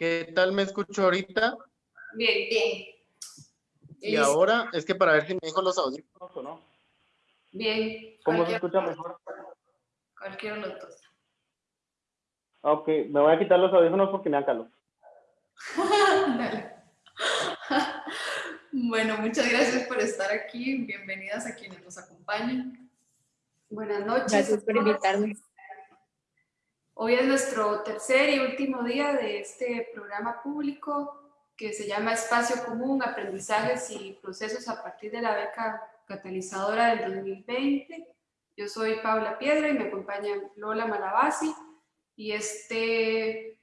¿Qué tal me escucho ahorita? Bien, bien. Y ahora es que para ver si me dejo los audífonos o no. Bien. ¿Cómo se escucha mejor? Cualquiera de los dos. Ok, me voy a quitar los audífonos porque me dan calor. Dale. bueno, muchas gracias por estar aquí. Bienvenidas a quienes nos acompañan. Buenas noches. Gracias por invitarme. Hoy es nuestro tercer y último día de este programa público que se llama Espacio Común, Aprendizajes y Procesos a partir de la beca catalizadora del 2020. Yo soy Paula Piedra y me acompaña Lola Malabasi y este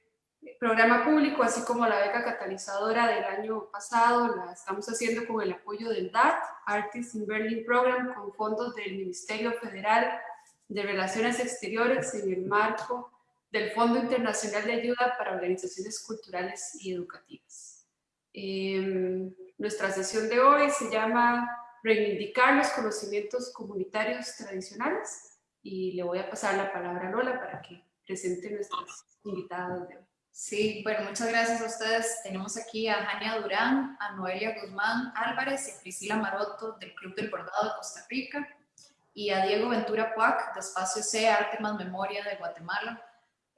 programa público, así como la beca catalizadora del año pasado, la estamos haciendo con el apoyo del DAT, Artists in Berlin Program, con fondos del Ministerio Federal de Relaciones Exteriores en el marco del Fondo Internacional de Ayuda para Organizaciones Culturales y Educativas. Em, nuestra sesión de hoy se llama Reivindicar los conocimientos comunitarios tradicionales y le voy a pasar la palabra a Lola para que presente nuestras invitadas de hoy. Sí, bueno, muchas gracias a ustedes. Tenemos aquí a Jania Durán, a Noelia Guzmán Álvarez y a Priscila Maroto del Club del Bordado de Costa Rica y a Diego Ventura Puac de Espacio C, Arte más Memoria de Guatemala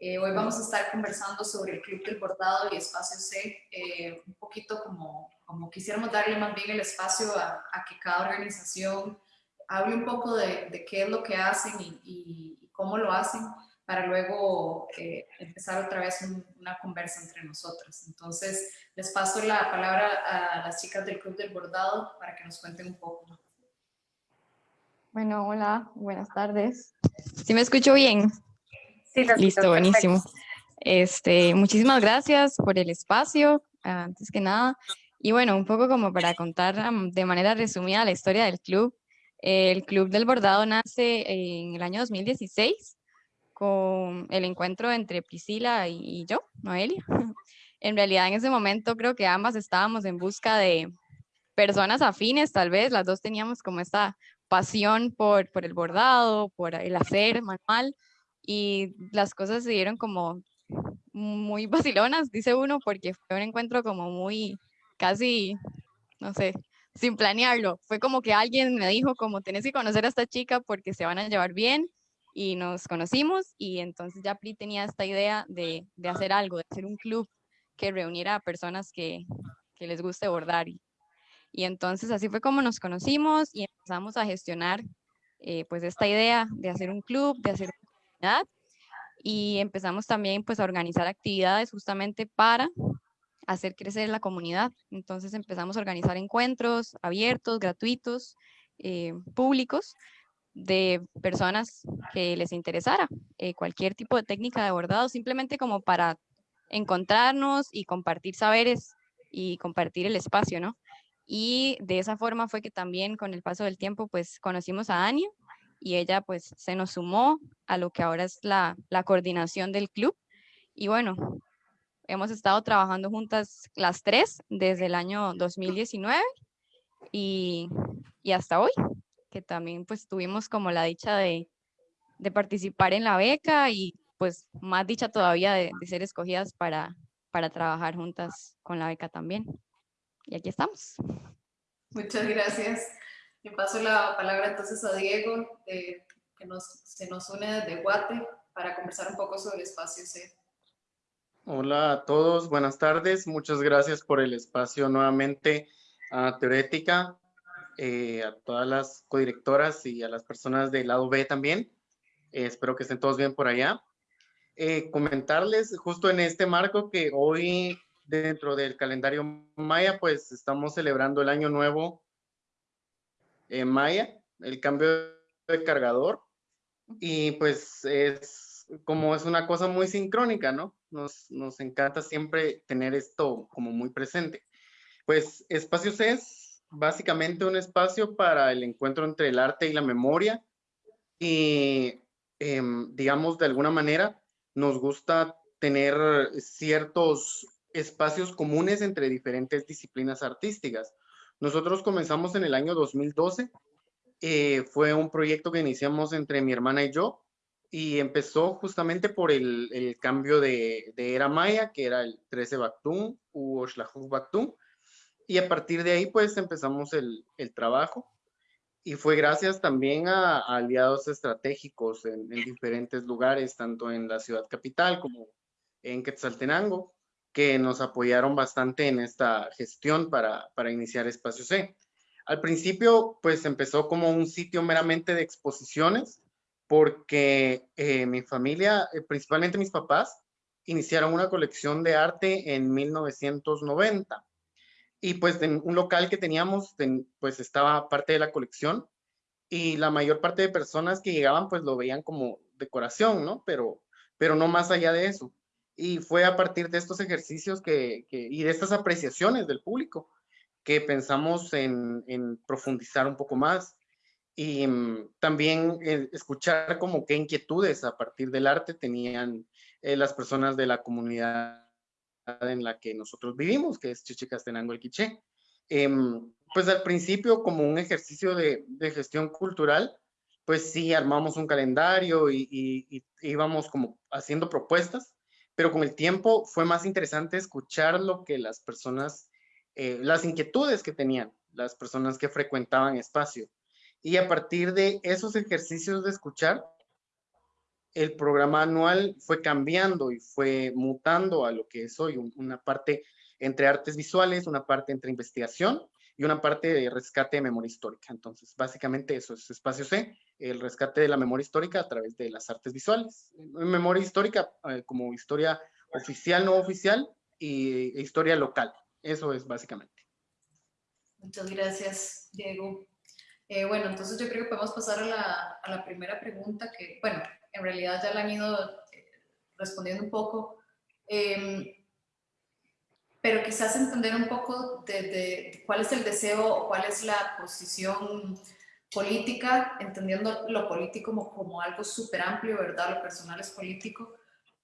eh, hoy vamos a estar conversando sobre el Club del Bordado y Espacio C, eh, un poquito como, como quisiéramos darle más bien el espacio a, que cada organización hable un poco de, qué es lo que hacen y, cómo lo hacen, para luego eh, empezar otra vez una conversa entre nosotros. Entonces, les paso la palabra a las chicas del Club del Bordado para que nos cuenten un poco. Bueno, hola, buenas tardes. ¿Sí me escucho bien? Sí, Listo, buenísimo. Este, muchísimas gracias por el espacio, antes que nada. Y bueno, un poco como para contar de manera resumida la historia del club. El Club del Bordado nace en el año 2016 con el encuentro entre Priscila y yo, Noelia. En realidad en ese momento creo que ambas estábamos en busca de personas afines, tal vez las dos teníamos como esta pasión por, por el bordado, por el hacer manual, y las cosas se dieron como muy vacilonas, dice uno, porque fue un encuentro como muy, casi, no sé, sin planearlo. Fue como que alguien me dijo como, tenés que conocer a esta chica porque se van a llevar bien y nos conocimos y entonces ya Pri tenía esta idea de, de hacer algo, de hacer un club que reuniera a personas que, que les guste bordar. Y, y, entonces así fue como nos conocimos y empezamos a gestionar eh, pues esta idea de hacer un club, de hacer y empezamos también pues a organizar actividades justamente para hacer crecer la comunidad. Entonces empezamos a organizar encuentros abiertos, gratuitos, eh, públicos, de personas que les interesara eh, cualquier tipo de técnica de bordado, simplemente como para encontrarnos y compartir saberes y compartir el espacio, ¿no? Y de esa forma fue que también con el paso del tiempo pues conocimos a Ania, y ella pues se nos sumó a lo que ahora es la, coordinación del club. Y bueno, hemos estado trabajando juntas las tres desde el año 2019 y, y hasta hoy, que también pues tuvimos como la dicha de, de participar en la beca y pues más dicha todavía de, de, ser escogidas para, para trabajar juntas con la beca también. Y aquí estamos. Muchas gracias. Le paso la palabra entonces a Diego, que nos, se nos une desde Guate para conversar un poco sobre Espacio C. Hola a todos, buenas tardes. Muchas gracias por el espacio nuevamente a Teorética, eh, a todas las codirectoras y a las personas del lado B también. Eh, espero que estén todos bien por allá. Eh, comentarles justo en este marco que hoy dentro del calendario maya pues estamos celebrando el año nuevo en Maya, el cambio de cargador. Y pues es como es una cosa muy sincrónica, ¿no? Nos, nos encanta siempre tener esto como muy presente. Pues Espacios es básicamente un espacio para el encuentro entre el arte y la memoria. Y em, digamos, de alguna manera, nos gusta tener ciertos espacios comunes entre diferentes disciplinas artísticas. Nosotros comenzamos en el año 2012. Eh, fue un proyecto que iniciamos entre mi hermana y yo. y empezó justamente por el, cambio de, era maya, que era el 13 Bactún u Oshlahu Bactún, y a partir de ahí pues empezamos el, trabajo y fue gracias también a, aliados estratégicos en, diferentes lugares, tanto en la ciudad capital como en Quetzaltenango, que nos apoyaron bastante en esta gestión para, para iniciar Espacio C. Al principio, pues empezó como un sitio meramente de exposiciones, porque eh, mi familia, eh, principalmente mis papás, iniciaron una colección de arte en 1990. Y pues en un local que teníamos, pues estaba parte de la colección y la mayor parte de personas que llegaban pues lo veían como decoración, ¿no? Pero, pero no más allá de eso. Y fue a partir de estos ejercicios que, y de estas apreciaciones del público que pensamos en, en profundizar un poco más y mm, también eh, escuchar como qué inquietudes a partir del arte tenían eh, las personas de la comunidad en la que nosotros vivimos, que es Chichicastenango el Quiché. Em, pues al principio como un ejercicio de, de, gestión cultural, pues sí armamos un calendario y, y, íbamos como haciendo propuestas, pero con el tiempo fue más interesante escuchar lo que las personas, eh, las inquietudes que tenían las personas que frecuentaban espacio. Y a partir de esos ejercicios de escuchar, el programa anual fue cambiando y fue mutando a lo que es hoy, una parte entre artes visuales, una parte entre investigación y una parte de rescate de memoria histórica. Entonces, básicamente eso es Espacio C, el rescate de la memoria histórica a través de las artes visuales. Memoria histórica eh, como historia oficial, no oficial, y e historia local. Eso es básicamente. Muchas gracias, Diego. Eh, bueno, entonces yo creo que podemos pasar a la, a la, primera pregunta que, bueno, en realidad ya la han ido eh, respondiendo un poco, em, pero quizás entender un poco de, cuál es el deseo o cuál es la posición política, entendiendo lo político como, como algo súper amplio, ¿verdad? Lo personal es político,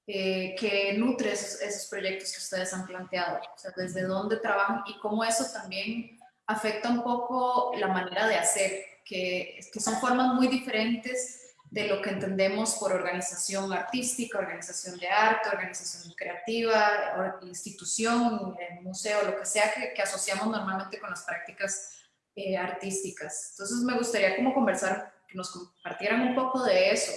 eh, que nutre esos, esos, proyectos que ustedes han planteado, o sea, desde dónde trabajan y cómo eso también afecta un poco la manera de hacer, que, que son formas muy diferentes de lo que entendemos por organización artística, organización de arte, organización creativa, institución, eh, museo, lo que sea que, asociamos normalmente con las prácticas eh, artísticas. Entonces me gustaría como conversar, que nos compartieran un poco de eso,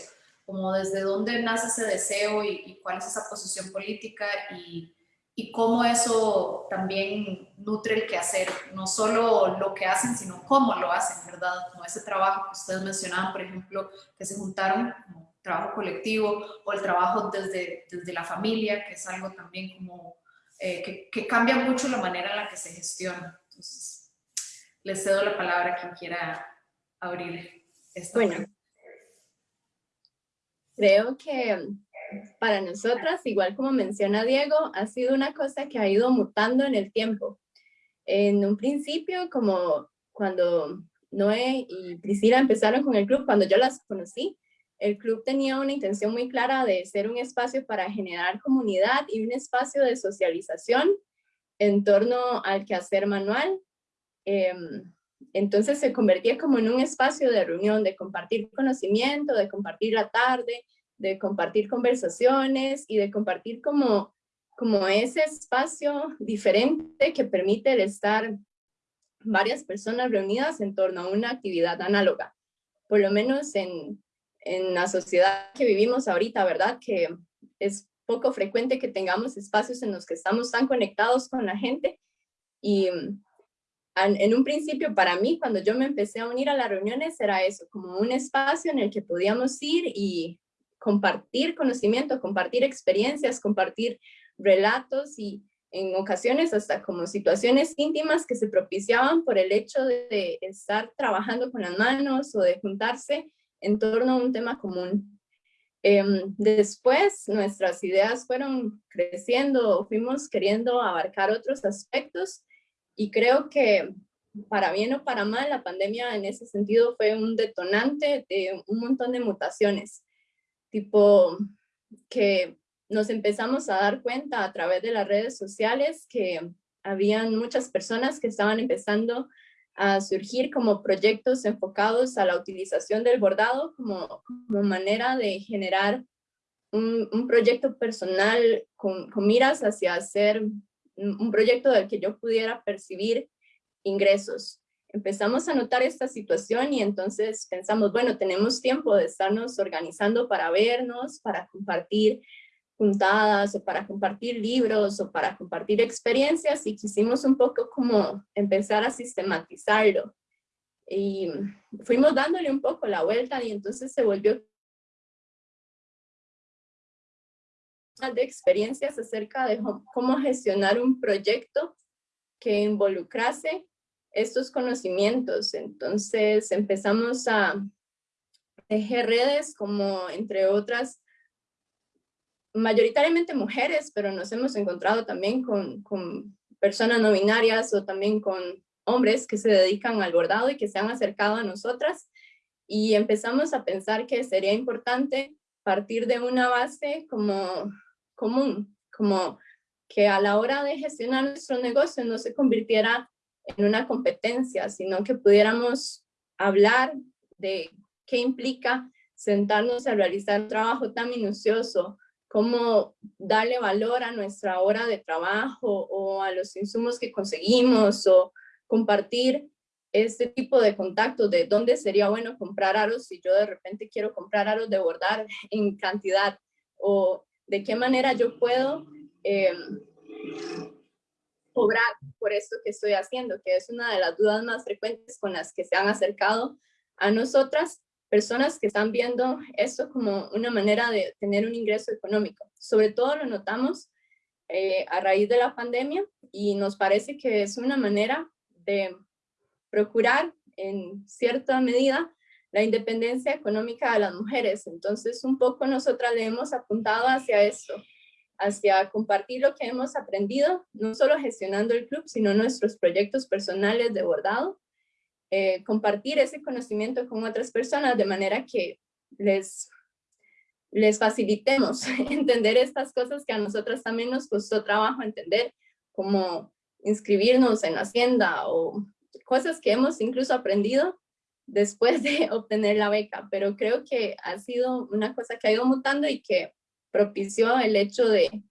como desde dónde nace ese deseo y, y cuál es esa posición política y y cómo eso también nutre el quehacer, no solo lo que hacen, sino cómo lo hacen, ¿verdad? Como ese trabajo que ustedes mencionaban, por ejemplo, que se juntaron como trabajo colectivo o el trabajo desde, desde la familia, que es algo también como eh, que, que, cambia mucho la manera en la que se gestiona. Entonces, les cedo la palabra a quien quiera abrir esta. Bueno, creo que para nosotras, igual como menciona Diego, ha sido una cosa que ha ido mutando en el tiempo. En un principio, como cuando Noé y Priscila empezaron con el club, cuando yo las conocí, el club tenía una intención muy clara de ser un espacio para generar comunidad y un espacio de socialización en torno al quehacer manual. Em, entonces se convertía como en un espacio de reunión, de compartir conocimiento, de compartir la tarde, de compartir conversaciones y de compartir como, como ese espacio diferente que permite el estar varias personas reunidas en torno a una actividad análoga. Por lo menos en, en la sociedad que vivimos ahorita, ¿verdad? Que es poco frecuente que tengamos espacios en los que estamos tan conectados con la gente y en un principio para mí, cuando yo me empecé a unir a las reuniones, era eso, como un espacio en el que podíamos ir y compartir conocimiento, compartir experiencias, compartir relatos y en ocasiones hasta como situaciones íntimas que se propiciaban por el hecho de estar trabajando con las manos o de juntarse en torno a un tema común. Em, después nuestras ideas fueron creciendo, fuimos queriendo abarcar otros aspectos y creo que para bien o para mal la pandemia en ese sentido fue un detonante de un montón de mutaciones tipo que nos empezamos a dar cuenta a través de las redes sociales que habían muchas personas que estaban empezando a surgir como proyectos enfocados a la utilización del bordado como, como manera de generar un, un proyecto personal con, con, miras hacia hacer un proyecto del que yo pudiera percibir ingresos. Empezamos a notar esta situación y entonces pensamos, bueno, tenemos tiempo de estarnos organizando para vernos, para compartir juntadas o para compartir libros o para compartir experiencias y quisimos un poco como empezar a sistematizarlo. Y fuimos dándole un poco la vuelta y entonces se volvió de experiencias acerca de cómo gestionar un proyecto que involucrase estos conocimientos. Entonces empezamos a tejer redes como entre otras mayoritariamente mujeres, pero nos hemos encontrado también con, con, personas no binarias o también con hombres que se dedican al bordado y que se han acercado a nosotras y empezamos a pensar que sería importante partir de una base como común, como que a la hora de gestionar nuestro negocio no se convirtiera en una competencia, sino que pudiéramos hablar de qué implica sentarnos a realizar un trabajo tan minucioso cómo darle valor a nuestra hora de trabajo o a los insumos que conseguimos o compartir este tipo de contacto de dónde sería bueno comprar aros si yo de repente quiero comprar aros de bordar en cantidad o de qué manera yo puedo eh, cobrar por esto que estoy haciendo, que es una de las dudas más frecuentes con las que se han acercado a nosotras personas que están viendo esto como una manera de tener un ingreso económico. Sobre todo lo notamos eh, a raíz de la pandemia y nos parece que es una manera de procurar en cierta medida la independencia económica de las mujeres. Entonces, un poco nosotras le hemos apuntado hacia esto, hacia compartir lo que hemos aprendido, no solo gestionando el club, sino nuestros proyectos personales de bordado eh, compartir ese conocimiento con otras personas de manera que les, les facilitemos entender estas cosas que a nosotras también nos costó trabajo entender, como inscribirnos en hacienda o cosas que hemos incluso aprendido después de obtener la beca, pero creo que ha sido una cosa que ha ido mutando y que propició el hecho de,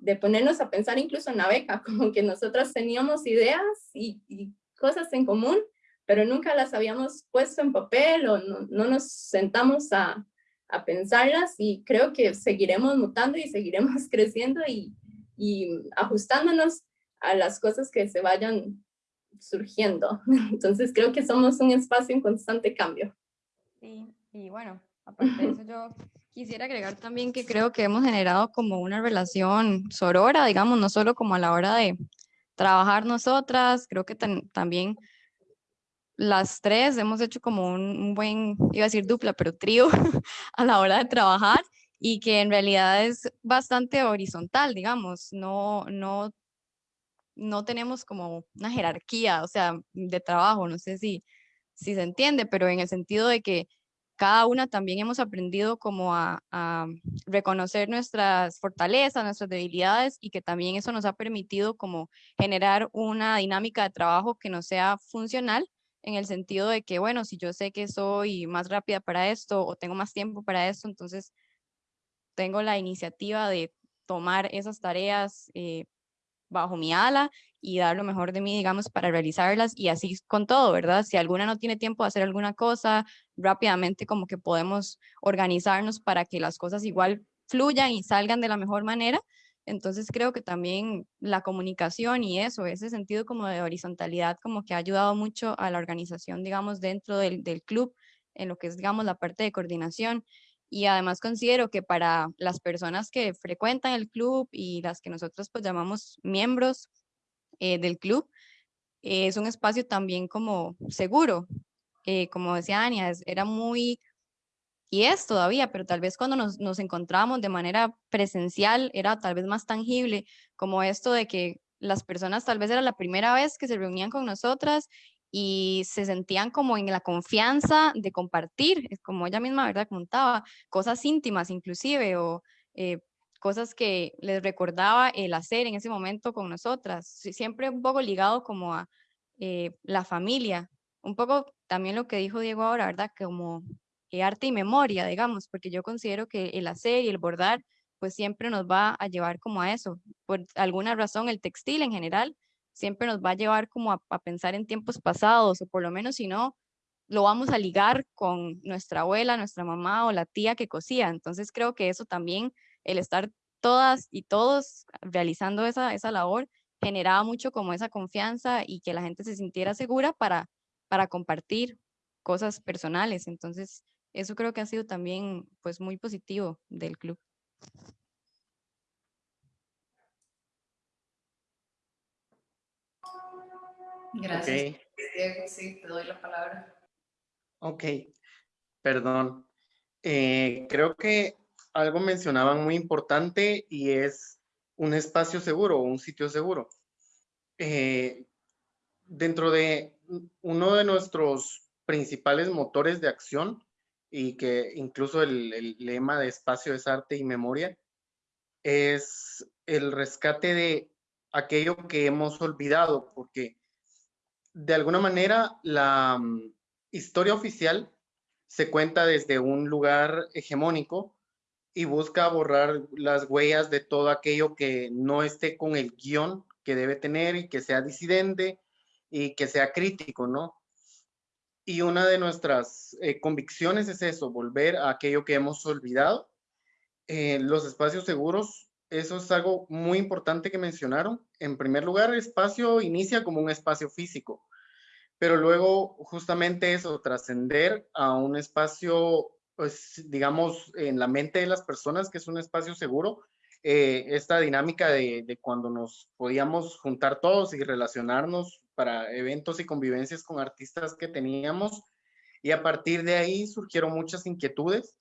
de ponernos a pensar incluso en la beca, como que nosotras teníamos ideas y, cosas en común, pero nunca las habíamos puesto en papel o no, no nos sentamos a, a, pensarlas y creo que seguiremos mutando y seguiremos creciendo y, y ajustándonos a las cosas que se vayan surgiendo. Entonces creo que somos un espacio en constante cambio. Sí, y bueno, aparte de eso yo quisiera agregar también que creo que hemos generado como una relación sorora, digamos, no solo como a la hora de trabajar nosotras, creo que también las tres hemos hecho como un, buen, iba a decir dupla, pero trío a la hora de trabajar y que en realidad es bastante horizontal, digamos, no, no, no tenemos como una jerarquía, o sea, de trabajo, no sé si, si se entiende, pero en el sentido de que cada una también hemos aprendido como a, reconocer nuestras fortalezas, nuestras debilidades y que también eso nos ha permitido como generar una dinámica de trabajo que no sea funcional, en el sentido de que, bueno, si yo sé que soy más rápida para esto o tengo más tiempo para esto, entonces tengo la iniciativa de tomar esas tareas eh, bajo mi ala y dar lo mejor de mí, digamos, para realizarlas y así con todo, ¿verdad? Si alguna no tiene tiempo de hacer alguna cosa, rápidamente como que podemos organizarnos para que las cosas igual fluyan y salgan de la mejor manera entonces creo que también la comunicación y eso, ese sentido como de horizontalidad, como que ha ayudado mucho a la organización, digamos, dentro del, del club, en lo que es, digamos, la parte de coordinación. Y además considero que para las personas que frecuentan el club y las que nosotros pues llamamos miembros eh, del club, eh, es un espacio también como seguro. Eh, como decía Ania, era muy y es todavía, pero tal vez cuando nos, nos encontramos de manera presencial era tal vez más tangible, como esto de que las personas tal vez era la primera vez que se reunían con nosotras y se sentían como en la confianza de compartir, como ella misma, ¿verdad? Contaba, cosas íntimas inclusive o eh, cosas que les recordaba el hacer en ese momento con nosotras, siempre un poco ligado como a eh, la familia. Un poco también lo que dijo Diego ahora, ¿verdad? Como arte y memoria, digamos, porque yo considero que el hacer y el bordar, pues siempre nos va a llevar como a eso. Por alguna razón, el textil en general siempre nos va a llevar como a, a pensar en tiempos pasados, o por lo menos si no, lo vamos a ligar con nuestra abuela, nuestra mamá o la tía que cosía. Entonces creo que eso también, el estar todas y todos realizando esa, esa labor, generaba mucho como esa confianza y que la gente se sintiera segura para, para compartir cosas personales. Entonces, eso creo que ha sido también pues muy positivo del club. Gracias, Diego. Sí, te doy la palabra. Ok, perdón. Eh, creo que algo mencionaban muy importante y es un espacio seguro un sitio seguro. Eh, dentro de uno de nuestros principales motores de acción y que incluso el, lema de espacio es arte y memoria, es el rescate de aquello que hemos olvidado, porque de alguna manera la mm, historia oficial se cuenta desde un lugar hegemónico y busca borrar las huellas de todo aquello que no esté con el guion que debe tener y que sea disidente y que sea crítico, ¿no? Y una de nuestras eh, convicciones es eso, volver a aquello que hemos olvidado. Eh, los espacios seguros, eso es algo muy importante que mencionaron. En primer lugar, el espacio inicia como un espacio físico, pero luego justamente eso, trascender a un espacio, pues digamos, en la mente de las personas, que es un espacio seguro, eh, esta dinámica de, de, cuando nos podíamos juntar todos y relacionarnos para eventos y convivencias con artistas que teníamos. Y a partir de ahí surgieron muchas inquietudes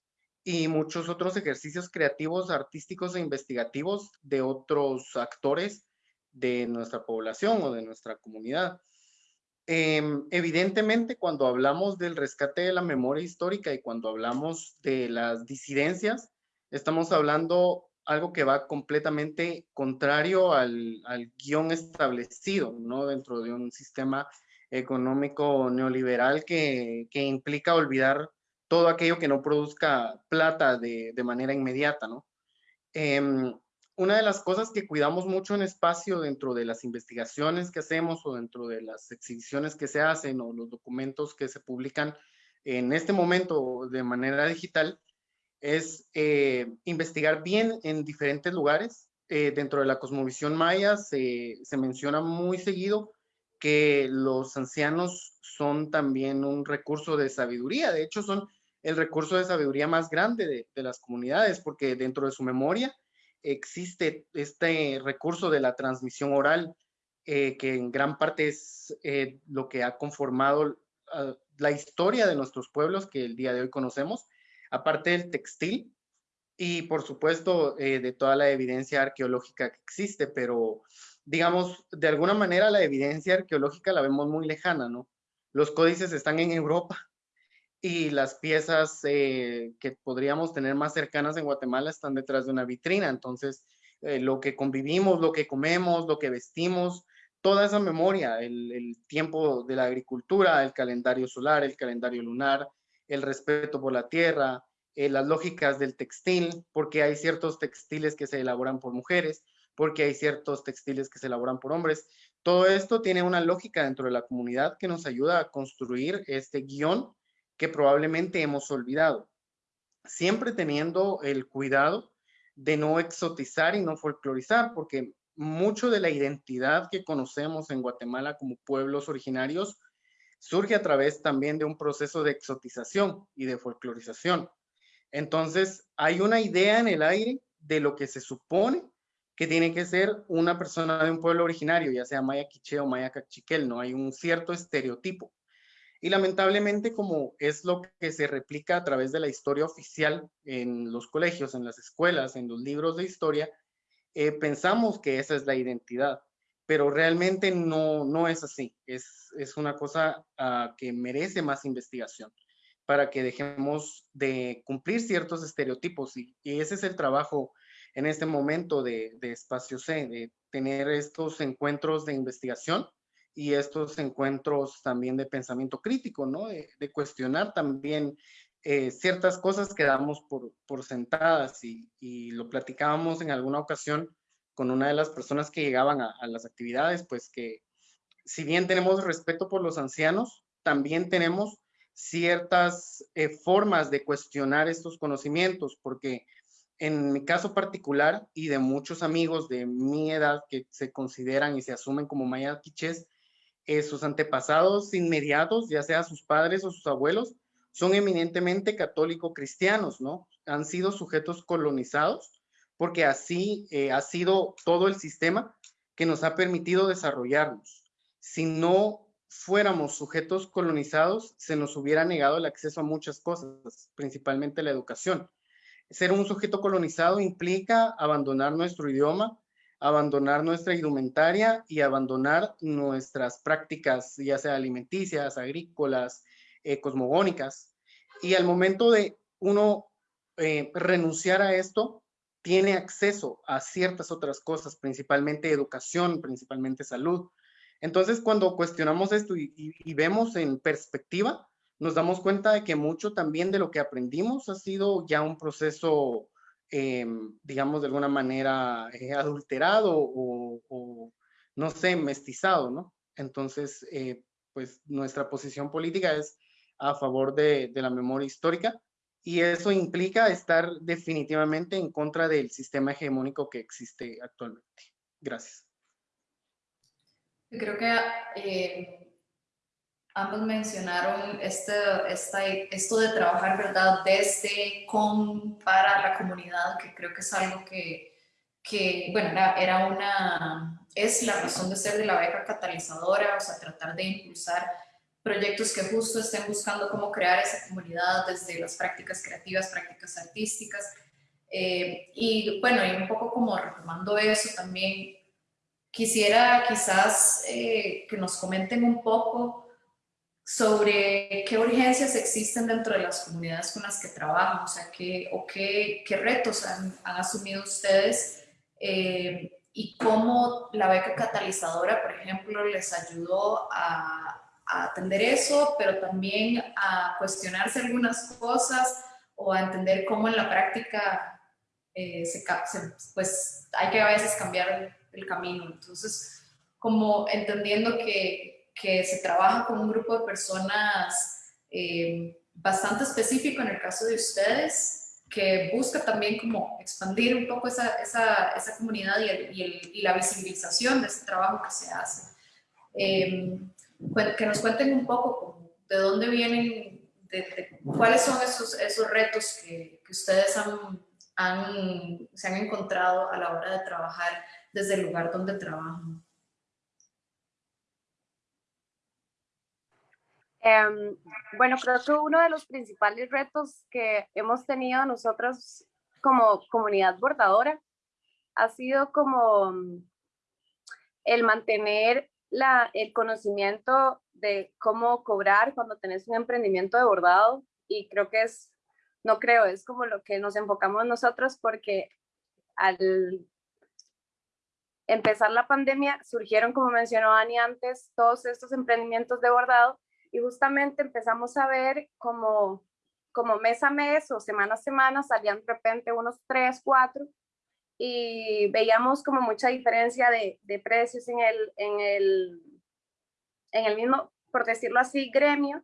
y muchos otros ejercicios creativos, artísticos e investigativos de otros actores de nuestra población o de nuestra comunidad. Em, evidentemente, cuando hablamos del rescate de la memoria histórica y cuando hablamos de las disidencias, estamos hablando algo que va completamente contrario al, al guion establecido, ¿no? Dentro de un sistema económico neoliberal que, que, implica olvidar todo aquello que no produzca plata de, de manera inmediata, ¿no? Eh, una de las cosas que cuidamos mucho en espacio dentro de las investigaciones que hacemos o dentro de las exhibiciones que se hacen o los documentos que se publican en este momento de manera digital es eh, investigar bien en diferentes lugares. Eh, dentro de la cosmovisión maya se, se, menciona muy seguido que los ancianos son también un recurso de sabiduría. De hecho, son el recurso de sabiduría más grande de, de las comunidades porque dentro de su memoria existe este recurso de la transmisión oral eh, que en gran parte es eh, lo que ha conformado uh, la historia de nuestros pueblos que el día de hoy conocemos aparte del textil y por supuesto eh, de toda la evidencia arqueológica que existe, pero digamos, de alguna manera la evidencia arqueológica la vemos muy lejana, ¿no? Los códices están en Europa y las piezas eh, que podríamos tener más cercanas en Guatemala están detrás de una vitrina, entonces eh, lo que convivimos, lo que comemos, lo que vestimos, toda esa memoria, el, el tiempo de la agricultura, el calendario solar, el calendario lunar, el respeto por la tierra, eh, las lógicas del textil, porque hay ciertos textiles que se elaboran por mujeres, porque hay ciertos textiles que se elaboran por hombres. Todo esto tiene una lógica dentro de la comunidad que nos ayuda a construir este guion que probablemente hemos olvidado. Siempre teniendo el cuidado de no exotizar y no folclorizar, porque mucho de la identidad que conocemos en Guatemala como pueblos originarios surge a través también de un proceso de exotización y de folclorización. Entonces, hay una idea en el aire de lo que se supone que tiene que ser una persona de un pueblo originario, ya sea maya quiche o maya cachiquel, no hay un cierto estereotipo. Y lamentablemente, como es lo que se replica a través de la historia oficial en los colegios, en las escuelas, en los libros de historia, eh, pensamos que esa es la identidad pero realmente no, no es así. Es, es una cosa uh, que merece más investigación para que dejemos de cumplir ciertos estereotipos y, y ese es el trabajo en este momento de, de, Espacio C, de tener estos encuentros de investigación y estos encuentros también de pensamiento crítico, ¿no? De, cuestionar también eh, ciertas cosas que damos por, por sentadas y, y, lo platicábamos en alguna ocasión con una de las personas que llegaban a, a las actividades, pues que si bien tenemos respeto por los ancianos, también tenemos ciertas eh, formas de cuestionar estos conocimientos, porque en mi caso particular y de muchos amigos de mi edad que se consideran y se asumen como mayaquiches, eh, sus antepasados inmediatos, ya sea sus padres o sus abuelos, son eminentemente católico-cristianos, ¿no? Han sido sujetos colonizados porque así eh, ha sido todo el sistema que nos ha permitido desarrollarnos. Si no fuéramos sujetos colonizados, se nos hubiera negado el acceso a muchas cosas, principalmente la educación. Ser un sujeto colonizado implica abandonar nuestro idioma, abandonar nuestra indumentaria y abandonar nuestras prácticas, ya sea alimenticias, agrícolas, eh, cosmogónicas. Y al momento de uno eh, renunciar a esto, tiene acceso a ciertas otras cosas, principalmente educación, principalmente salud. Entonces, cuando cuestionamos esto y vemos en perspectiva, nos damos cuenta de que mucho también de lo que aprendimos ha sido ya un proceso, em, digamos, de alguna manera eh, adulterado o, no sé, mestizado, ¿no? Entonces, eh, pues nuestra posición política es a favor de, de la memoria histórica y eso implica estar definitivamente en contra del sistema hegemónico que existe actualmente. Gracias. Yo creo que eh, ambos mencionaron este, esto de trabajar, ¿verdad?, desde, con, para la comunidad, que creo que es algo que, que bueno, era una, es la razón de ser de la beca catalizadora, o sea, tratar de impulsar proyectos que justo estén buscando cómo crear esa comunidad desde las prácticas creativas, prácticas artísticas. Eh, y bueno, y un poco como retomando eso también, quisiera quizás eh, que nos comenten un poco sobre qué urgencias existen dentro de las comunidades con las que trabajan, o sea, qué, o qué, qué retos han, asumido ustedes eh, y cómo la beca catalizadora, por ejemplo, les ayudó a, atender eso, pero también a cuestionarse algunas cosas o a entender cómo en la práctica eh, se, pues hay que a veces cambiar el camino. Entonces, como entendiendo que que se trabaja con un grupo de personas eh, bastante específico en el caso de ustedes, que busca también como expandir un poco esa, esa, esa comunidad y, el, y, el, y, la visibilización de ese trabajo que se hace. Eh, que nos cuenten un poco de dónde vienen, de, cuáles son esos, esos retos que, que ustedes han, han, se han encontrado a la hora de trabajar desde el lugar donde trabajan. Eh, bueno, creo que uno de los principales retos que hemos tenido nosotros como comunidad bordadora ha sido como mm, el mantener el conocimiento de cómo cobrar cuando tenés un emprendimiento de bordado y creo que es, no creo, es como lo que nos enfocamos nosotros porque al empezar la pandemia surgieron, como mencionó Ani antes, todos estos emprendimientos de bordado y justamente empezamos a ver como, como mes a mes o semana a semana salían de repente unos tres, cuatro y veíamos como mucha diferencia de, de precios en el, en, el, en el mismo, por decirlo así, gremio.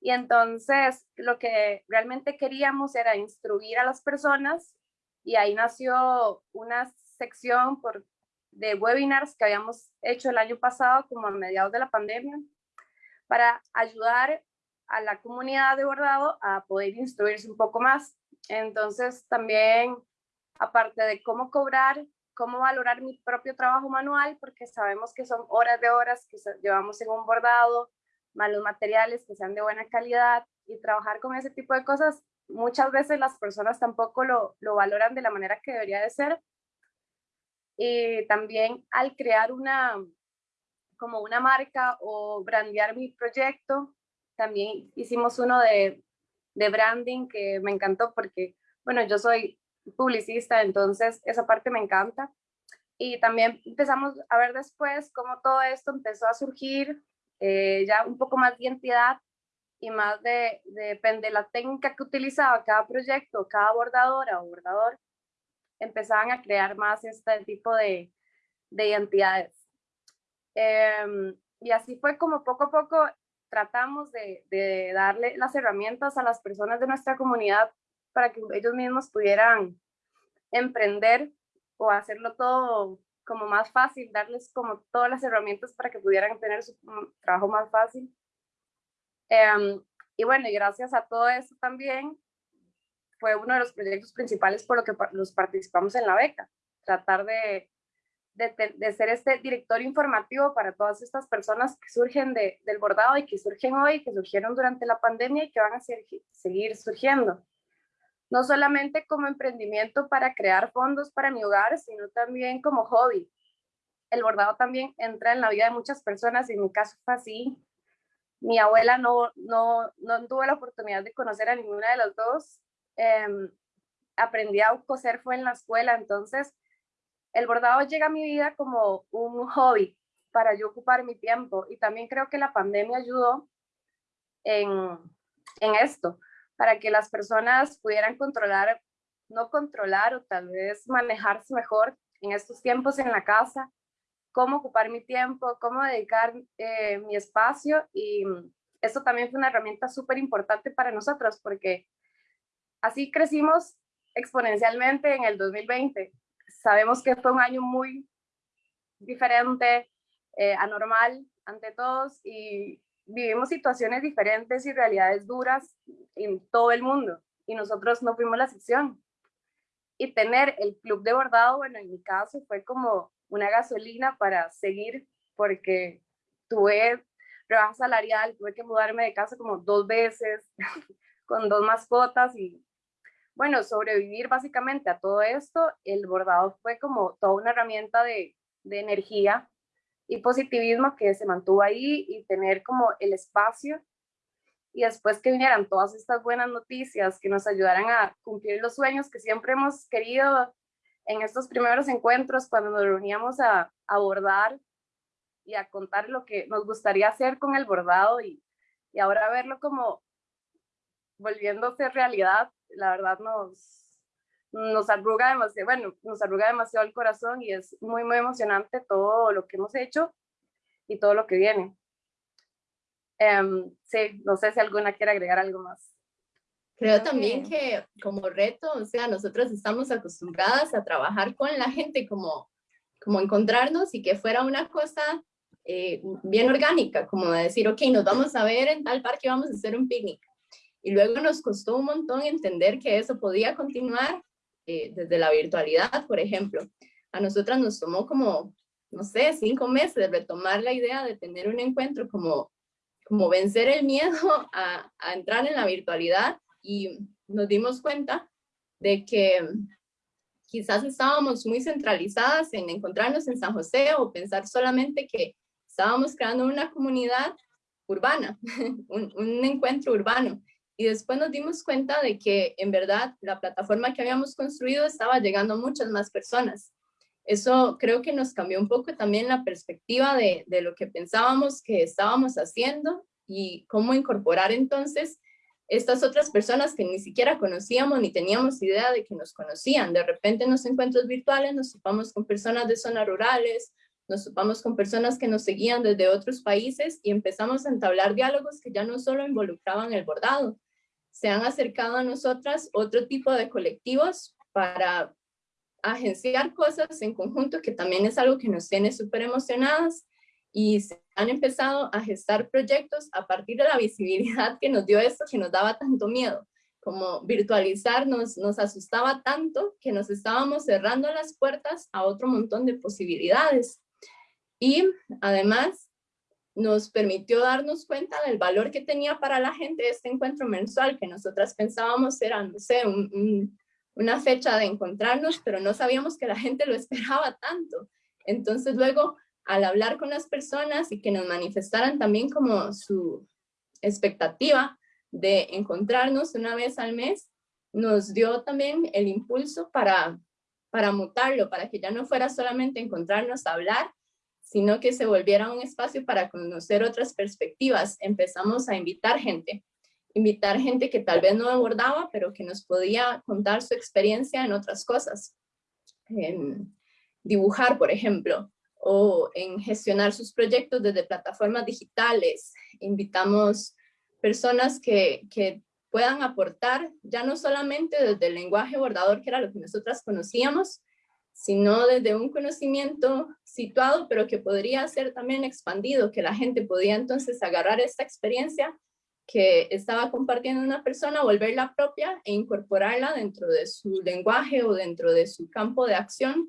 Y entonces lo que realmente queríamos era instruir a las personas y ahí nació una sección por, de webinars que habíamos hecho el año pasado como a mediados de la pandemia para ayudar a la comunidad de bordado a poder instruirse un poco más. Entonces también, aparte de cómo cobrar, cómo valorar mi propio trabajo manual, porque sabemos que son horas de horas que llevamos en un bordado, malos materiales que sean de buena calidad y trabajar con ese tipo de cosas, muchas veces las personas tampoco lo, lo valoran de la manera que debería de ser. Y también al crear una, como una marca o brandear mi proyecto. También hicimos uno de, branding que me encantó porque, bueno, yo soy publicista, entonces esa parte me encanta. y también empezamos a ver después cómo todo esto empezó a surgir, eh, ya un poco más de identidad y más de, depende de la técnica que utilizaba cada proyecto, cada bordadora o bordador, empezaban a crear más este tipo de, de identidades. Em, y así fue como poco a poco tratamos de, de, darle las herramientas a las personas de nuestra comunidad para que ellos mismos pudieran emprender o hacerlo todo como más fácil, darles como todas las herramientas para que pudieran tener su mm, trabajo más fácil. Em, y bueno, y gracias a todo eso también fue uno de los proyectos principales por lo que los participamos en la beca, tratar de, de, ser este director informativo para todas estas personas que surgen de, del bordado y que surgen hoy, que surgieron durante la pandemia y que van a seguir surgiendo no solamente como emprendimiento para crear fondos para mi hogar, sino también como hobby. El bordado también entra en la vida de muchas personas, y en mi caso fue así. Mi abuela no, no, no tuve la oportunidad de conocer a ninguna de las dos. Eh, aprendí a coser fue en la escuela, entonces el bordado llega a mi vida como un hobby para yo ocupar mi tiempo y también creo que la pandemia ayudó en, en esto, para que las personas pudieran controlar, no controlar o tal vez manejarse mejor en estos tiempos en la casa, cómo ocupar mi tiempo, cómo dedicar eh, mi espacio y esto también fue una herramienta súper importante para nosotros porque así crecimos exponencialmente en el 2020. Sabemos que fue un año muy diferente, eh, anormal ante todos y vivimos situaciones diferentes y realidades duras en todo el mundo y nosotros no fuimos la excepción. Y tener el club de bordado, bueno, en mi caso fue como una gasolina para seguir porque tuve rebaja salarial, tuve que mudarme de casa como dos veces con dos mascotas y bueno, sobrevivir básicamente a todo esto, el bordado fue como toda una herramienta de, de energía y positivismo que se mantuvo ahí y tener como el espacio y después que vinieran todas estas buenas noticias que nos ayudaran a cumplir los sueños que siempre hemos querido en estos primeros encuentros cuando nos reuníamos a, abordar y a contar lo que nos gustaría hacer con el bordado y, y ahora verlo como volviéndose realidad, la verdad nos, nos arruga demasiado, bueno, nos arruga demasiado el corazón y es muy, muy emocionante todo lo que hemos hecho y todo lo que viene. Um, sí, no sé si alguna quiere agregar algo más. Creo también que como reto, o sea, nosotros estamos acostumbradas a trabajar con la gente como, como encontrarnos y que fuera una cosa eh, bien orgánica, como decir, ok, nos vamos a ver en tal parque, vamos a hacer un picnic. Y luego nos costó un montón entender que eso podía continuar eh, desde la virtualidad, por ejemplo. A nosotras nos tomó como, no sé, cinco meses retomar la idea de tener un encuentro como, como vencer el miedo a, a entrar en la virtualidad y nos dimos cuenta de que quizás estábamos muy centralizadas en encontrarnos en San José o pensar solamente que estábamos creando una comunidad urbana, un, un, encuentro urbano. Y después nos dimos cuenta de que en verdad la plataforma que habíamos construido estaba llegando a muchas más personas. Eso creo que nos cambió un poco también la perspectiva de, de lo que pensábamos que estábamos haciendo y cómo incorporar entonces estas otras personas que ni siquiera conocíamos ni teníamos idea de que nos conocían. De repente en los encuentros virtuales nos topamos con personas de zonas rurales, nos topamos con personas que nos seguían desde otros países y empezamos a entablar diálogos que ya no solo involucraban el bordado, se han acercado a nosotras otro tipo de colectivos para agenciar cosas en conjunto, que también es algo que nos tiene súper emocionadas y se han empezado a gestar proyectos a partir de la visibilidad que nos dio esto, que nos daba tanto miedo, como virtualizarnos, nos asustaba tanto que nos estábamos cerrando las puertas a otro montón de posibilidades. Y además nos permitió darnos cuenta del valor que tenía para la gente este encuentro mensual, que nosotras pensábamos era, no sé, una fecha de encontrarnos, pero no sabíamos que la gente lo esperaba tanto. Entonces luego, al hablar con las personas y que nos manifestaran también como su expectativa de encontrarnos una vez al mes, nos dio también el impulso para para mutarlo, para que ya no fuera solamente encontrarnos a hablar, sino que se volviera un espacio para conocer otras perspectivas. Empezamos a invitar gente, invitar gente que tal vez no abordaba, pero que nos podía contar su experiencia en otras cosas. En dibujar, por ejemplo, o en gestionar sus proyectos desde plataformas digitales. Invitamos personas que, que puedan aportar, ya no solamente desde el lenguaje bordador, que era lo que nosotras conocíamos, sino desde un conocimiento situado, pero que podría ser también expandido, que la gente podía entonces agarrar esta experiencia que estaba compartiendo una persona, volverla propia e incorporarla dentro de su lenguaje o dentro de su campo de acción,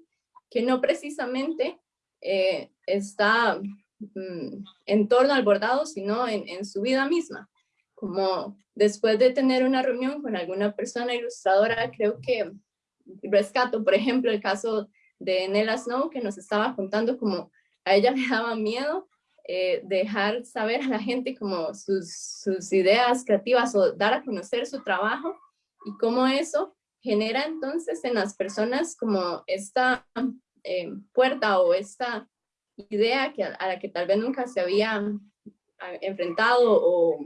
que no precisamente eh, está mm, en torno al bordado, sino en, en su vida misma. Como después de tener una reunión con alguna persona ilustradora, creo que rescato, por ejemplo, el caso de Nella Snow, que nos estaba contando como a ella le daba miedo eh, dejar saber a la gente como sus, ideas creativas o dar a conocer su trabajo y cómo eso genera entonces en las personas como esta eh, puerta o esta idea que, a la que tal vez nunca se había enfrentado o,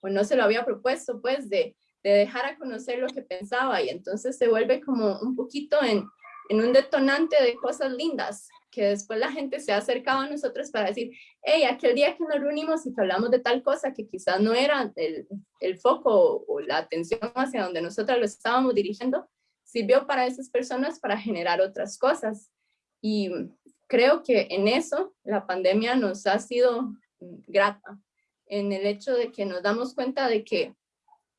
o no se lo había propuesto, pues de de dejar a conocer lo que pensaba y entonces se vuelve como un poquito en, en un detonante de cosas lindas que después la gente se ha acercado a nosotros para decir, hey, aquel día que nos reunimos y que hablamos de tal cosa que quizás no era el, el foco o, la atención hacia donde nosotros lo estábamos dirigiendo, sirvió para esas personas para generar otras cosas. Y creo que en eso la pandemia nos ha sido grata, en el hecho de que nos damos cuenta de que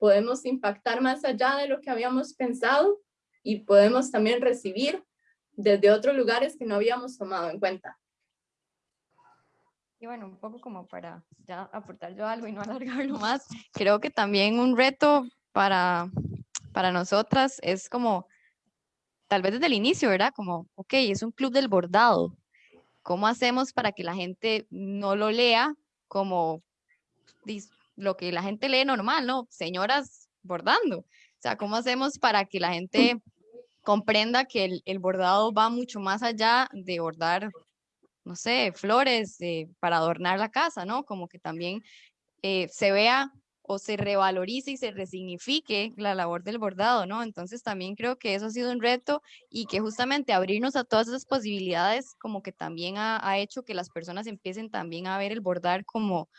podemos impactar más allá de lo que habíamos pensado y podemos también recibir desde otros lugares que no habíamos tomado en cuenta. Y bueno, un poco como para ya aportar yo algo y no alargarlo más, creo que también un reto para, para nosotras es como, tal vez desde el inicio, ¿verdad? Como, ok, es un club del bordado. ¿Cómo hacemos para que la gente no lo lea como lo que la gente lee normal, ¿no? Señoras bordando. O sea, ¿cómo hacemos para que la gente comprenda que el, bordado va mucho más allá de bordar, no sé, flores eh, para adornar la casa, ¿no? Como que también eh, se vea o se revalorice y se resignifique la labor del bordado, ¿no? Entonces también creo que eso ha sido un reto y que justamente abrirnos a todas esas posibilidades como que también ha, ha hecho que las personas empiecen también a ver el bordar como,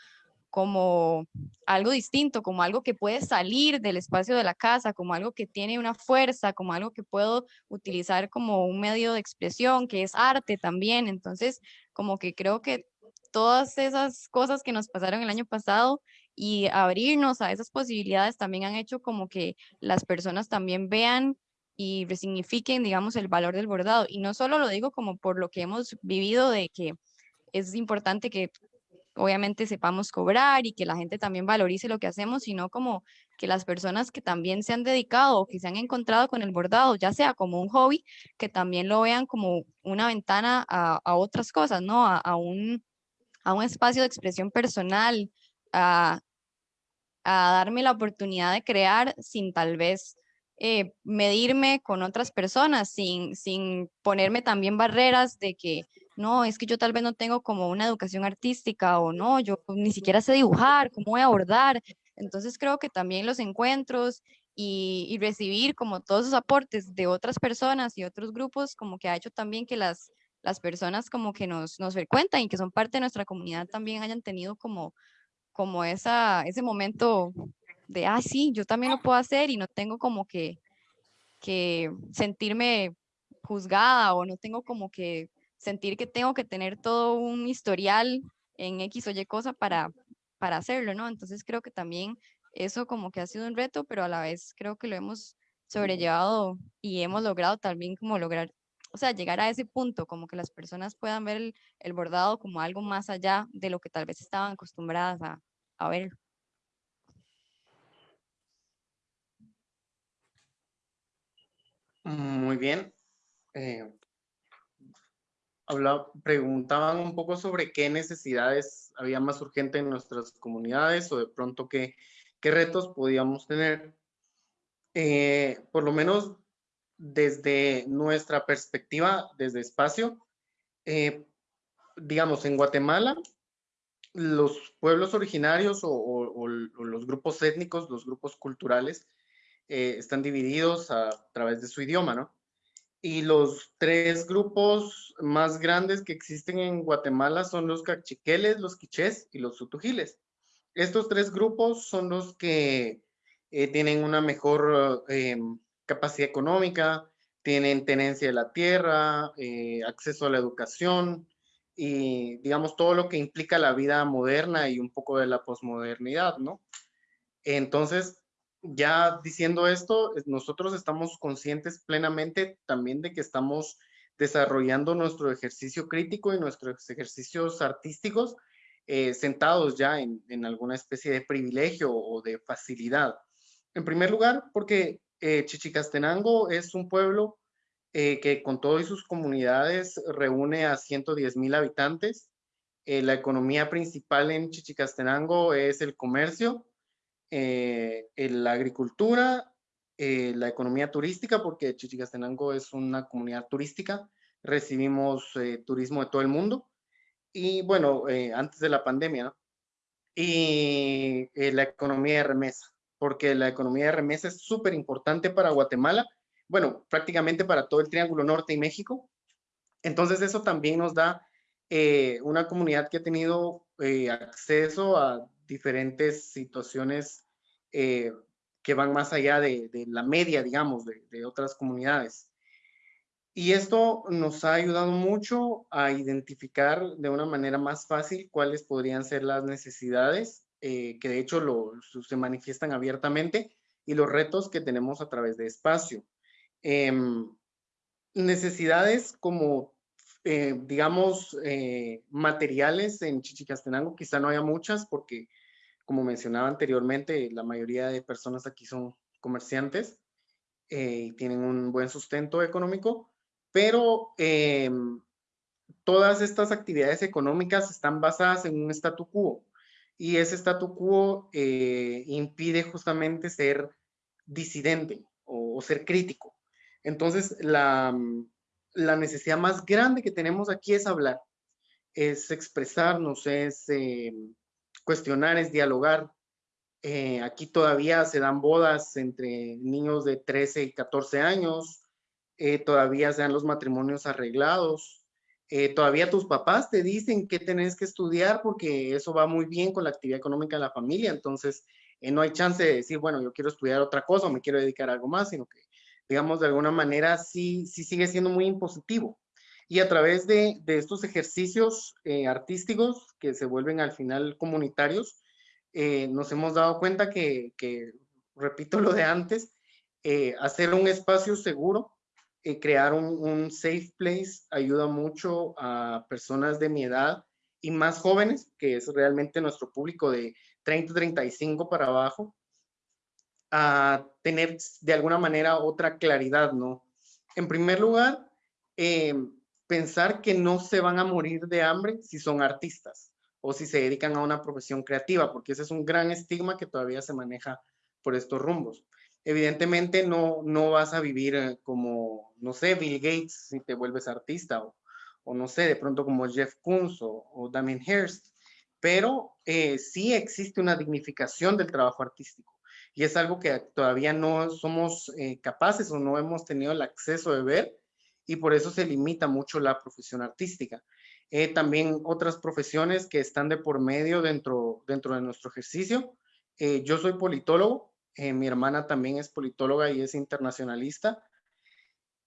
como algo distinto, como algo que puede salir del espacio de la casa, como algo que tiene una fuerza, como algo que puedo utilizar como un medio de expresión, que es arte también. Entonces, como que creo que todas esas cosas que nos pasaron el año pasado y abrirnos a esas posibilidades también han hecho como que las personas también vean y resignifiquen, digamos, el valor del bordado. Y no solo lo digo como por lo que hemos vivido de que es importante que obviamente sepamos cobrar y que la gente también valorice lo que hacemos, sino como que las personas que también se han dedicado o que se han encontrado con el bordado, ya sea como un hobby, que también lo vean como una ventana a, otras cosas, ¿no? A, un, a un espacio de expresión personal, a, a darme la oportunidad de crear sin tal vez eh, medirme con otras personas, sin, sin ponerme también barreras de que no, es que yo tal vez no tengo como una educación artística o no, yo ni siquiera sé dibujar, cómo voy a abordar. Entonces creo que también los encuentros y, recibir como todos esos aportes de otras personas y otros grupos como que ha hecho también que las, las personas como que nos, nos frecuentan y que son parte de nuestra comunidad también hayan tenido como, como esa, ese momento de, ah, sí, yo también lo puedo hacer y no tengo como que, que sentirme juzgada o no tengo como que sentir que tengo que tener todo un historial en X o Y cosa para, para hacerlo, ¿no? Entonces creo que también eso como que ha sido un reto, pero a la vez creo que lo hemos sobrellevado y hemos logrado también como lograr, o sea, llegar a ese punto, como que las personas puedan ver el, bordado como algo más allá de lo que tal vez estaban acostumbradas a, a ver. Muy bien. Eh, preguntaban un poco sobre qué necesidades había más urgente en nuestras comunidades o de pronto qué, qué retos podíamos tener. Eh, por lo menos desde nuestra perspectiva, desde espacio, eh, digamos, en Guatemala, los pueblos originarios o, los grupos étnicos, los grupos culturales, eh, están divididos a, través de su idioma, ¿no? Y los tres grupos más grandes que existen en Guatemala son los cachiqueles, los quichés y los sutujiles. Estos tres grupos son los que eh, tienen una mejor em, capacidad económica, tienen tenencia de la tierra, eh, acceso a la educación y digamos todo lo que implica la vida moderna y un poco de la posmodernidad, ¿no? Entonces, ya diciendo esto, nosotros estamos conscientes plenamente también de que estamos desarrollando nuestro ejercicio crítico y nuestros ejercicios artísticos eh, sentados ya en, alguna especie de privilegio o de facilidad. En primer lugar, porque eh, Chichicastenango es un pueblo eh, que con todas sus comunidades reúne a 110 mil habitantes. La economía principal en Chichicastenango es el comercio, la agricultura, la economía turística, porque Chichicastenango es una comunidad turística. Recibimos turismo de todo el mundo. Y bueno, antes de la pandemia, ¿no? Y la economía de remesa porque la economía de remesa es súper importante para Guatemala, bueno, prácticamente para todo el Triángulo Norte y México. Entonces eso también nos da eh, una comunidad que ha tenido eh, acceso a diferentes situaciones eh, que van más allá de, la media, digamos, de, de, otras comunidades. Y esto nos ha ayudado mucho a identificar de una manera más fácil cuáles podrían ser las necesidades eh, que de hecho lo, se manifiestan abiertamente, y los retos que tenemos a través de espacio. Em, necesidades como, eh, digamos, eh, materiales en Chichicastenango, quizá no haya muchas porque, como mencionaba anteriormente, la mayoría de personas aquí son comerciantes y tienen un buen sustento económico, pero em, todas estas actividades económicas están basadas en un statu quo y ese statu quo eh, impide justamente ser disidente o, ser crítico. Entonces, la, la, necesidad más grande que tenemos aquí es hablar, es expresarnos, es eh, cuestionar, es dialogar. Eh, aquí todavía se dan bodas entre niños de 13 y 14 años, todavía se dan los matrimonios arreglados, eh, todavía tus papás te dicen que tenés que estudiar porque eso va muy bien con la actividad económica de la familia, entonces eh, no hay chance de decir, bueno, yo quiero estudiar otra cosa o me quiero dedicar a algo más, sino que, digamos, de alguna manera sí, sí sigue siendo muy impositivo. Y a través de, de estos ejercicios eh, artísticos que se vuelven al final comunitarios, nos hemos dado cuenta que, que, repito lo de antes, hacer un espacio seguro eh, crear un, safe place ayuda mucho a personas de mi edad y más jóvenes, que es realmente nuestro público de 30, 35 para abajo, a tener de alguna manera otra claridad, ¿no? En primer lugar, eh, pensar que no se van a morir de hambre si son artistas o si se dedican a una profesión creativa, porque ese es un gran estigma que todavía se maneja por estos rumbos. Evidentemente no, no vas a vivir eh, como, no sé, Bill Gates si te vuelves artista o, o no sé, de pronto como Jeff Koons o, o Damien Hirst, pero eh, sí existe una dignificación del trabajo artístico y es algo que todavía no somos eh, capaces o no hemos tenido el acceso de ver y por eso se limita mucho la profesión artística. también otras profesiones que están de por medio dentro, dentro de nuestro ejercicio. yo soy politólogo, eh, mi hermana también es politóloga y es internacionalista.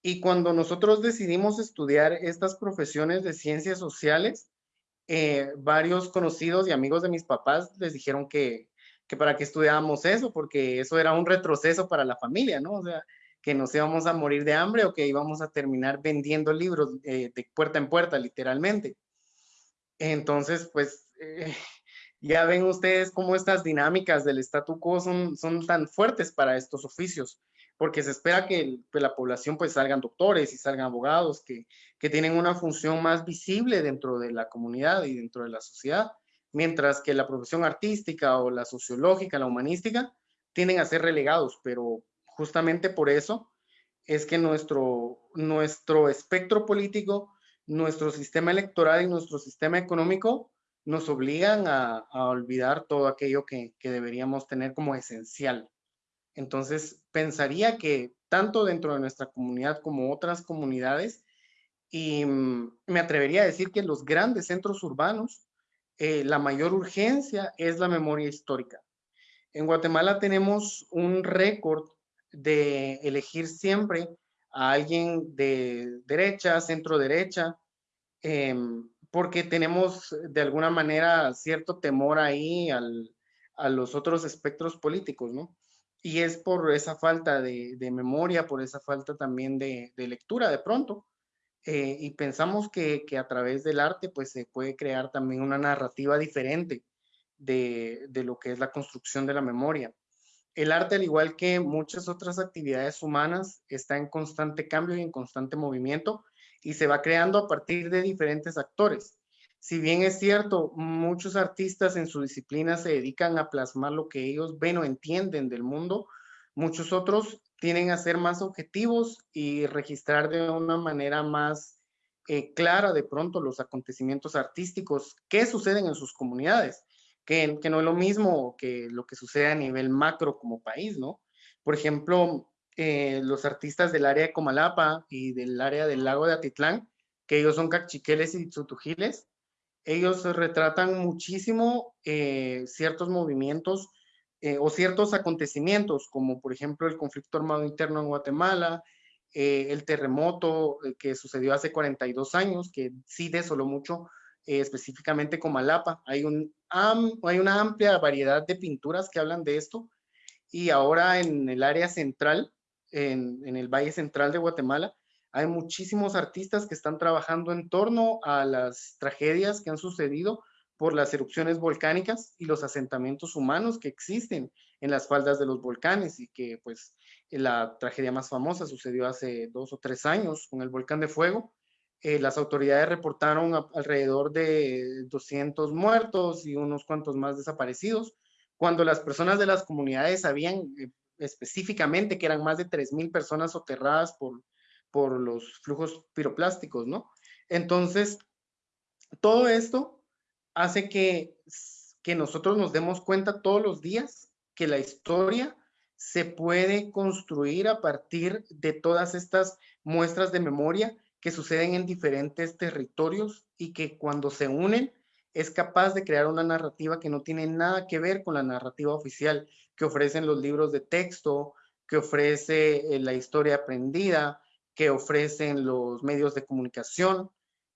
Y cuando nosotros decidimos estudiar estas profesiones de ciencias sociales, eh, varios conocidos y amigos de mis papás les dijeron que, que para qué estudiábamos eso, porque eso era un retroceso para la familia, ¿no? O sea, que nos íbamos a morir de hambre o que íbamos a terminar vendiendo libros eh, de puerta en puerta, literalmente. Entonces, pues, ya ven ustedes cómo estas dinámicas del statu quo son, son tan fuertes para estos oficios, porque se espera que la población pues salgan doctores y salgan abogados que, que tienen una función más visible dentro de la comunidad y dentro de la sociedad, mientras que la profesión artística o la sociológica, la humanística, tienden a ser relegados, pero justamente por eso es que nuestro, nuestro espectro político, nuestro sistema electoral y nuestro sistema económico nos obligan a, olvidar todo aquello que, deberíamos tener como esencial. Entonces, pensaría que tanto dentro de nuestra comunidad como otras comunidades, y mm, me atrevería a decir que en los grandes centros urbanos, eh, la mayor urgencia es la memoria histórica. En Guatemala tenemos un récord de elegir siempre a alguien de derecha, centro derecha, em, porque tenemos de alguna manera cierto temor ahí a los otros espectros políticos, ¿no? Y es por esa falta de, memoria, por esa falta también de, lectura de pronto. Eh, y pensamos que, que, a través del arte pues se puede crear también una narrativa diferente de, de lo que es la construcción de la memoria. El arte, al igual que muchas otras actividades humanas, está en constante cambio y en constante movimiento y se va creando a partir de diferentes actores. Si bien es cierto, muchos artistas en su disciplina se dedican a plasmar lo que ellos ven o entienden del mundo, muchos otros tienen a ser más objetivos y registrar de una manera más eh, clara de pronto los acontecimientos artísticos que suceden en sus comunidades que, no es lo mismo que lo que sucede a nivel macro como país, ¿no? Por ejemplo, eh, los artistas del área de Comalapa y del área del lago de Atitlán, que ellos son cachiqueles y tzutujiles, ellos retratan muchísimo eh, ciertos movimientos eh, o ciertos acontecimientos, como por ejemplo el conflicto armado interno en Guatemala, el terremoto que sucedió hace 42 años, que sí desoló mucho eh, específicamente Comalapa. Hay, un, hay una amplia variedad de pinturas que hablan de esto y ahora en el área central, en, en el Valle Central de Guatemala, hay muchísimos artistas que están trabajando en torno a las tragedias que han sucedido por las erupciones volcánicas y los asentamientos humanos que existen en las faldas de los volcanes y que pues la tragedia más famosa sucedió hace dos o tres años con el volcán de fuego eh, las autoridades reportaron alrededor de 200 muertos y unos cuantos más desaparecidos, cuando las personas de las comunidades sabían eh, específicamente que eran más de 3.000 personas soterradas por, por los flujos piroplásticos, ¿no? Entonces, todo esto hace que, que nosotros nos demos cuenta todos los días que la historia se puede construir a partir de todas estas muestras de memoria que suceden en diferentes territorios y que cuando se unen es capaz de crear una narrativa que no tiene nada que ver con la narrativa oficial que ofrecen los libros de texto, que ofrece eh, la historia aprendida, que ofrecen los medios de comunicación,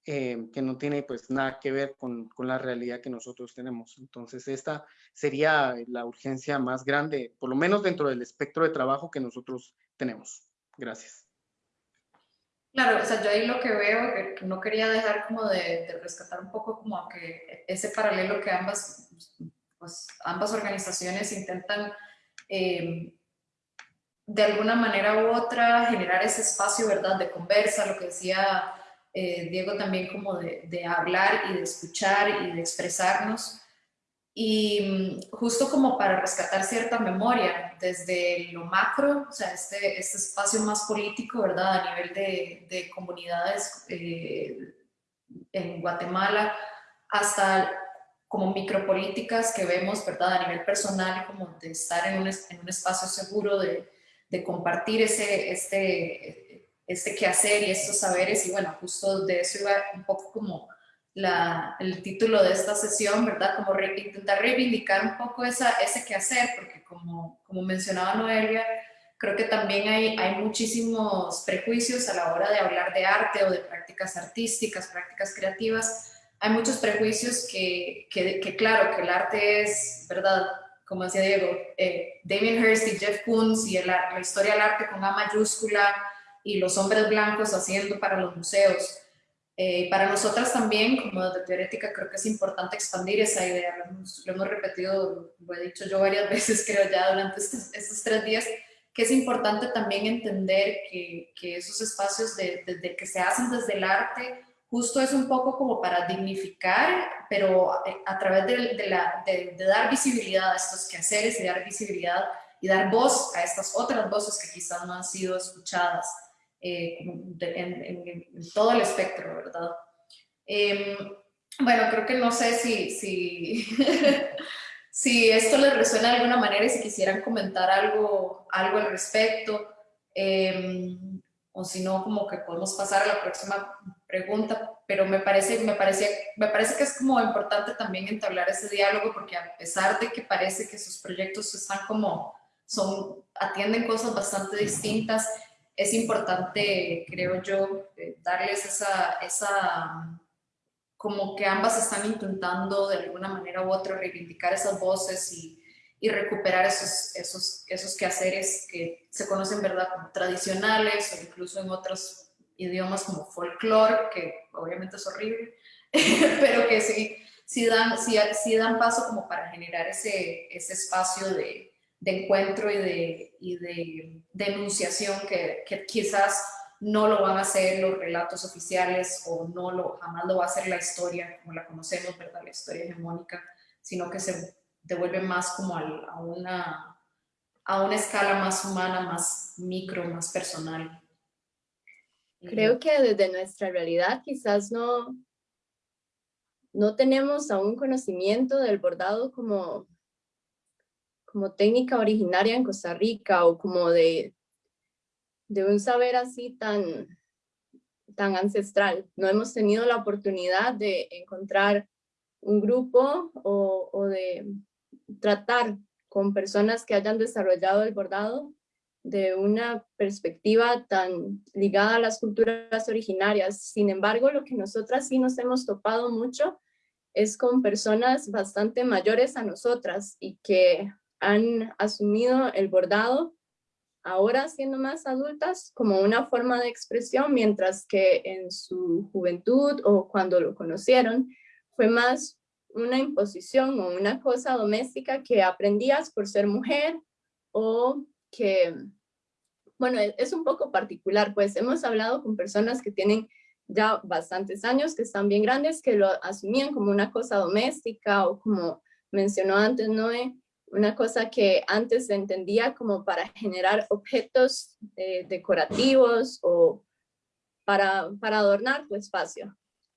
eh, que no tiene pues nada que ver con, con, la realidad que nosotros tenemos. Entonces esta sería la urgencia más grande, por lo menos dentro del espectro de trabajo que nosotros tenemos. Gracias. Claro, o sea, yo ahí lo que veo, que no quería dejar como de, rescatar un poco como que ese paralelo que ambas, pues, ambas organizaciones intentan eh, de alguna manera u otra generar ese espacio, ¿verdad?, de conversa, lo que decía eh, Diego también como de, hablar y de escuchar y de expresarnos y mm, justo como para rescatar cierta memoria desde lo macro, o sea, este, este espacio más político, ¿verdad? A nivel de, de comunidades eh, en Guatemala, hasta como micropolíticas que vemos, ¿verdad? A nivel personal, como de estar en un, en un espacio seguro, de, de, compartir ese, este, este quehacer y estos saberes. Y bueno, justo de eso iba un poco como la, el título de esta sesión, ¿verdad? Como intentar reivindicar un poco esa, ese quehacer, porque como, como mencionaba Noelia, creo que también hay, hay muchísimos prejuicios a la hora de hablar de arte o de prácticas artísticas, prácticas creativas. Hay muchos prejuicios que, que, que claro, que el arte es, ¿verdad? Como decía Diego, eh, Damien Hirst y Jeff Koons y la historia del arte con A mayúscula y los hombres blancos haciendo para los museos eh, para nosotras también, como de teorética, creo que es importante expandir esa idea. Lo hemos, repetido, lo he dicho yo varias veces, creo ya durante estos, tres días, que es importante también entender que, que esos espacios de, de, que se hacen desde el arte justo es un poco como para dignificar, pero a, través de, de, la, de, dar visibilidad a estos quehaceres y dar visibilidad y dar voz a estas otras voces que quizás no han sido escuchadas eh, en, todo el espectro, ¿verdad? Em, bueno, creo que no sé si, si, si esto les resuena de alguna manera y si quisieran comentar algo, algo al respecto, em, o si no, como que podemos pasar a la próxima pregunta, pero me parece, me, parece, me parece que es como importante también entablar ese diálogo porque a pesar de que parece que sus proyectos están como, son, atienden cosas bastante distintas, es importante, creo yo, eh, darles esa, esa, como que ambas están intentando de alguna manera u otra reivindicar esas voces y, y recuperar esos, esos, esos quehaceres que se conocen, ¿verdad?, como tradicionales o incluso en otros idiomas como folclore, que obviamente es horrible, pero que sí, sí, dan, sí, sí dan paso como para generar ese, ese espacio de, de encuentro y de, y de denunciación que, que, quizás no lo van a hacer los relatos oficiales o no lo, jamás lo va a hacer la historia como la conocemos, ¿verdad? La historia hegemónica, sino que se devuelve más como a, una, a una escala más humana, más micro, más personal. Creo que desde nuestra realidad quizás no, no tenemos aún conocimiento del bordado como como técnica originaria en Costa Rica o como de, de un saber así tan, tan ancestral. No hemos tenido la oportunidad de encontrar un grupo o, o, de tratar con personas que hayan desarrollado el bordado de una perspectiva tan ligada a las culturas originarias. Sin embargo, lo que nosotras sí nos hemos topado mucho es con personas bastante mayores a nosotras y que han asumido el bordado ahora siendo más adultas como una forma de expresión, mientras que en su juventud o cuando lo conocieron fue más una imposición o una cosa doméstica que aprendías por ser mujer o que, bueno, e-, es un poco particular, pues hemos hablado con personas que tienen ya bastantes años, que están bien grandes, que lo asumían como una cosa doméstica o como mencionó antes Noé, una cosa que antes se entendía como para generar objetos eh, decorativos o para, para adornar tu espacio.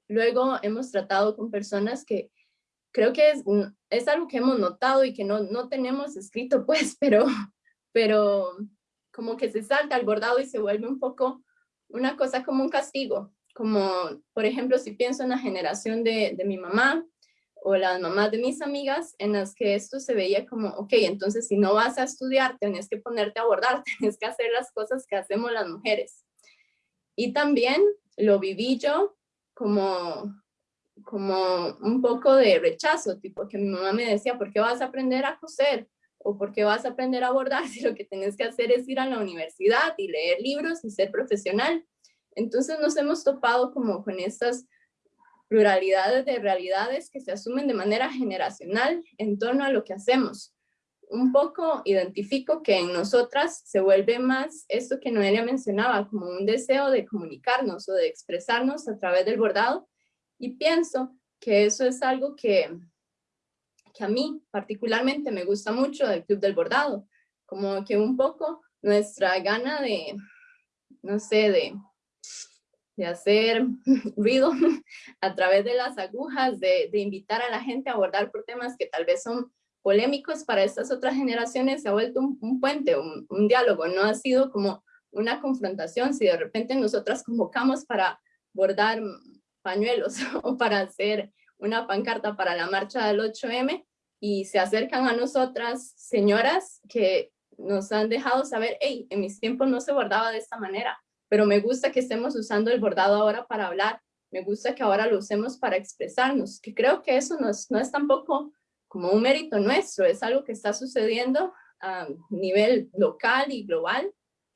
Luego hemos tratado con personas que creo que es, es algo que hemos notado y que no, no tenemos escrito pues, pero, pero como que se salta al bordado y se vuelve un poco una cosa como un castigo. Como, por ejemplo, si pienso en la generación de, de mi mamá, o las mamás de mis amigas en las que esto se veía como, ok, entonces si no vas a estudiar, tenés que ponerte a bordar, tenés que hacer las cosas que hacemos las mujeres. Y también lo viví yo como, como un poco de rechazo, tipo que mi mamá me decía, ¿por qué vas a aprender a coser? ¿O por qué vas a aprender a bordar si lo que tienes que hacer es ir a la universidad y leer libros y ser profesional? Entonces nos hemos topado como con estas pluralidades de realidades que se asumen de manera generacional en torno a lo que hacemos. Un poco identifico que en nosotras se vuelve más esto que Noelia mencionaba, como un deseo de comunicarnos o de expresarnos a través del bordado, y pienso que eso es algo que, que a mí particularmente me gusta mucho del Club del Bordado, como que un poco nuestra gana de, no sé, de de hacer ruido a través de las agujas, de, invitar a la gente a abordar por temas que tal vez son polémicos para estas otras generaciones, se ha vuelto un, puente, un, un, diálogo, no ha sido como una confrontación, si de repente nosotras convocamos para bordar pañuelos o para hacer una pancarta para la marcha del 8M y se acercan a nosotras señoras que nos han dejado saber, hey, en mis tiempos no se bordaba de esta manera, pero me gusta que estemos usando el bordado ahora para hablar, me gusta que ahora lo usemos para expresarnos, que creo que eso no es, no es tampoco como un mérito nuestro, es algo que está sucediendo a nivel local y global,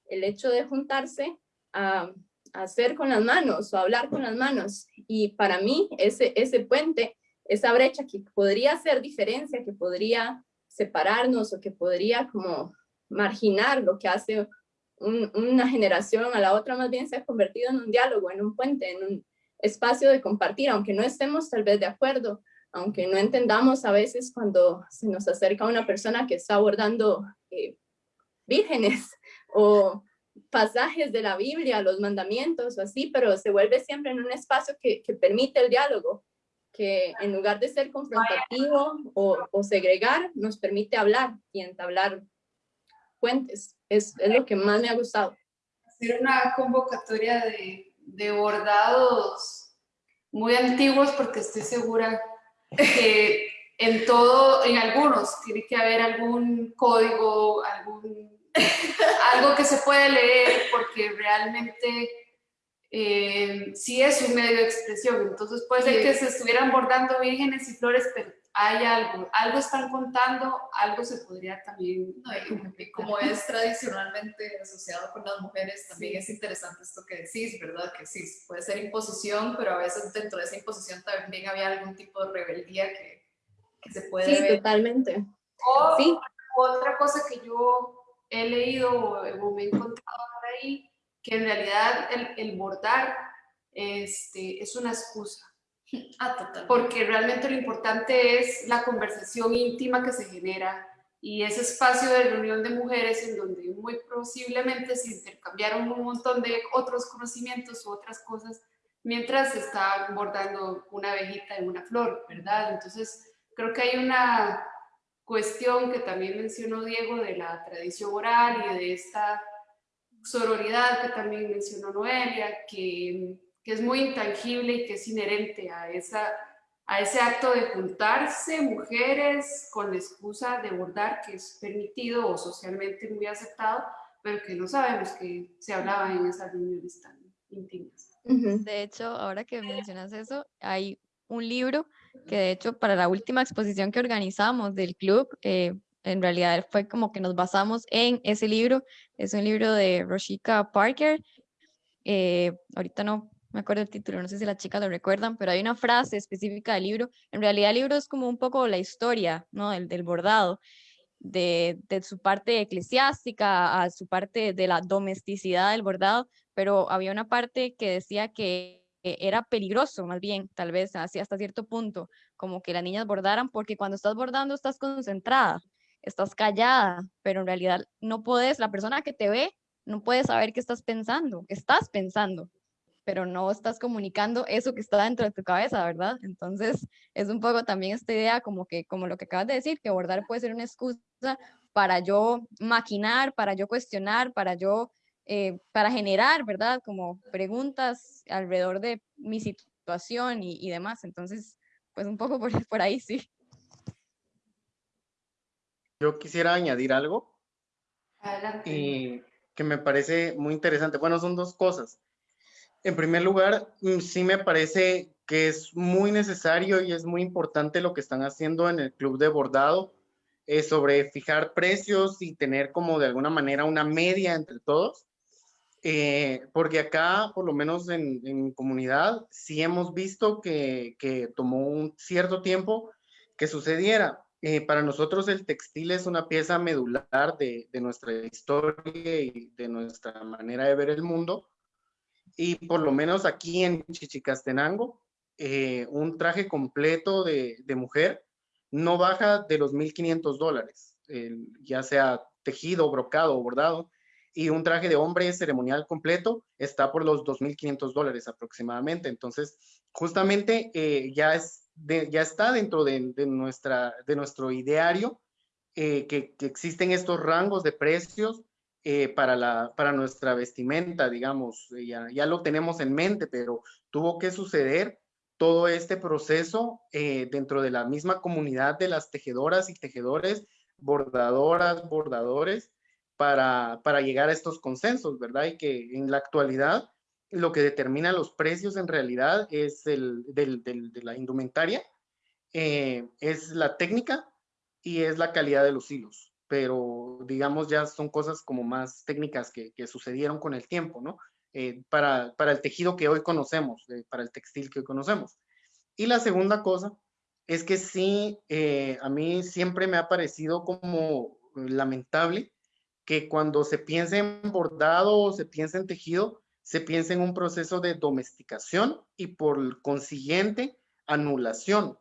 el hecho de juntarse a, hacer con las manos o hablar con las manos. Y para mí ese, ese puente, esa brecha que podría ser diferencia, que podría separarnos o que podría como marginar lo que hace una generación a la otra más bien se ha convertido en un diálogo, en un puente, en un espacio de compartir, aunque no estemos tal vez de acuerdo, aunque no entendamos a veces cuando se nos acerca una persona que está abordando eh, vírgenes o pasajes de la Biblia, los mandamientos o así, pero se vuelve siempre en un espacio que, que permite el diálogo, que en lugar de ser confrontativo o, o, segregar, nos permite hablar y entablar puentes. Es, es, lo que más me ha gustado. Hacer una convocatoria de, de bordados muy antiguos porque estoy segura que en todo, en algunos, tiene que haber algún código, algún, algo que se puede leer, porque realmente eh, sí es un medio de expresión. Entonces puede ser que se estuvieran bordando vírgenes y flores, pero hay algo, algo están contando, algo se podría también... como es tradicionalmente asociado con las mujeres, también es interesante esto que decís, ¿verdad? Que sí, puede ser imposición, pero a veces dentro de esa imposición también había algún tipo de rebeldía que que se puede sí, totalmente. O, sí. otra cosa que yo he leído o, me he encontrado por ahí, que en realidad el, el bordar este, es una excusa. Ah, total. Porque realmente lo importante es la conversación íntima que se genera y ese espacio de reunión de mujeres en donde muy posiblemente se intercambiaron un montón de otros conocimientos u otras cosas mientras se está bordando una abejita en una flor, ¿verdad? Entonces, Creo que hay una cuestión que también mencionó Diego de la tradición oral y de esta sororidad que también mencionó Noelia, que, que es muy intangible y que es inherente a, esa, a ese acto de juntarse mujeres con la excusa de bordar, que es permitido o socialmente muy aceptado, pero que no sabemos que se hablaba en esas reuniones tan íntimas. De hecho, ahora que mencionas eso, hay un libro que de hecho para la última exposición que organizamos del club, eh, en realidad fue como que nos basamos en ese libro, es un libro de Roshika Parker, eh, ahorita no me acuerdo el título, no sé si las chicas lo recuerdan, pero hay una frase específica del libro, en realidad el libro es como un poco la historia, ¿no? del, del bordado, de, de, su parte eclesiástica a su parte de la domesticidad del bordado, pero había una parte que decía que era peligroso, más bien, tal vez así hasta cierto punto, como que las niñas bordaran, porque cuando estás bordando estás concentrada, estás callada, pero en realidad no puedes, la persona que te ve no puede saber qué estás pensando, estás pensando, pero no estás comunicando eso que está dentro de tu cabeza, ¿verdad? Entonces, es un poco también esta idea como que, como lo que acabas de decir, que bordar puede ser una excusa para yo maquinar, para yo cuestionar, para yo eh, para generar, ¿verdad? Como preguntas alrededor de mi situación y, y demás. Entonces, pues un poco por, por, ahí, sí. Yo quisiera añadir algo. Adelante. Y que me parece muy interesante. Bueno, son dos cosas. En primer lugar, mm, sí me parece que es muy necesario y es muy importante lo que están haciendo en el club de bordado eh, sobre fijar precios y tener como de alguna manera una media entre todos. Eh, porque acá, por lo menos en, comunidad, sí hemos visto que, que, tomó un cierto tiempo que sucediera. Eh, para nosotros el textil es una pieza medular de, de, nuestra historia y de nuestra manera de ver el mundo. Y por lo menos aquí en Chichicastenango, eh, un traje completo de, de, mujer no baja de los 1.500 dólares, ya sea tejido, brocado o bordado y un traje de hombre ceremonial completo está por los 2.500 dólares aproximadamente. Entonces, justamente eh, ya, es ya está dentro de, de, nuestra, de nuestro ideario eh, que, que, existen estos rangos de precios eh, para, la, para nuestra vestimenta, digamos, ya, ya lo tenemos en mente, pero tuvo que suceder todo este proceso dentro de la misma comunidad de las tejedoras y tejedores, bordadoras, bordadores, para, para llegar a estos consensos, ¿verdad? Y que en la actualidad lo que determina los precios en realidad es el del, de la indumentaria, eh, es la técnica y es la calidad de los hilos, pero digamos ya son cosas como más técnicas que, que sucedieron con el tiempo, ¿no? Eh, para, para, el tejido que hoy conocemos, eh, para el textil que hoy conocemos. Y la segunda cosa es que sí, eh, a mí siempre me ha parecido como lamentable que cuando se piensa en bordado o se piensa en tejido, se piensa en un proceso de domesticación y por consiguiente anulación.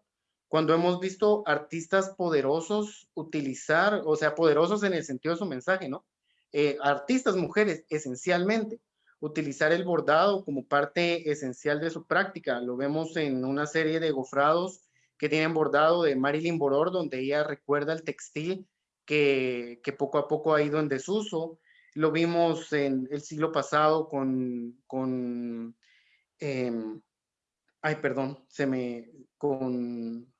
Cuando hemos visto artistas poderosos utilizar, o sea, poderosos en el sentido de su mensaje, ¿no? eh, artistas mujeres esencialmente, utilizar el bordado como parte esencial de su práctica. Lo vemos en una serie de gofrados que tienen bordado de Marilyn Boror, donde ella recuerda el textil que, que poco a poco ha ido en desuso. Lo vimos en el siglo pasado con, con em, ay, perdón, se me, con,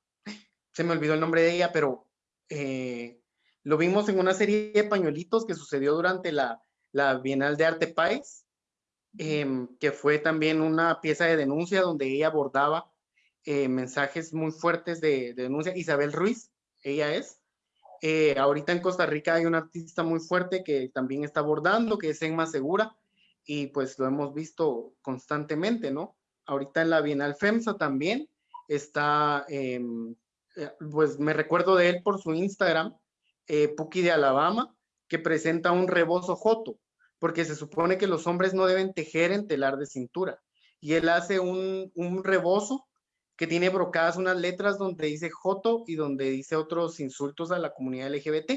se me olvidó el nombre de ella, pero eh, lo vimos en una serie de pañuelitos que sucedió durante la, la Bienal de Arte País, em, que fue también una pieza de denuncia donde ella abordaba eh, mensajes muy fuertes de, denuncia. Isabel Ruiz, ella es. Eh, ahorita en Costa Rica hay un artista muy fuerte que también está abordando, que es Enma Segura, y pues lo hemos visto constantemente, ¿no? Ahorita en la Bienal FEMSA también está, em, eh, pues me recuerdo de él por su Instagram, Puki de Alabama, que presenta un rebozo joto, porque se supone que los hombres no deben tejer en telar de cintura. Y él hace un, un rebozo que tiene brocadas unas letras donde dice Joto y donde dice otros insultos a la comunidad LGBT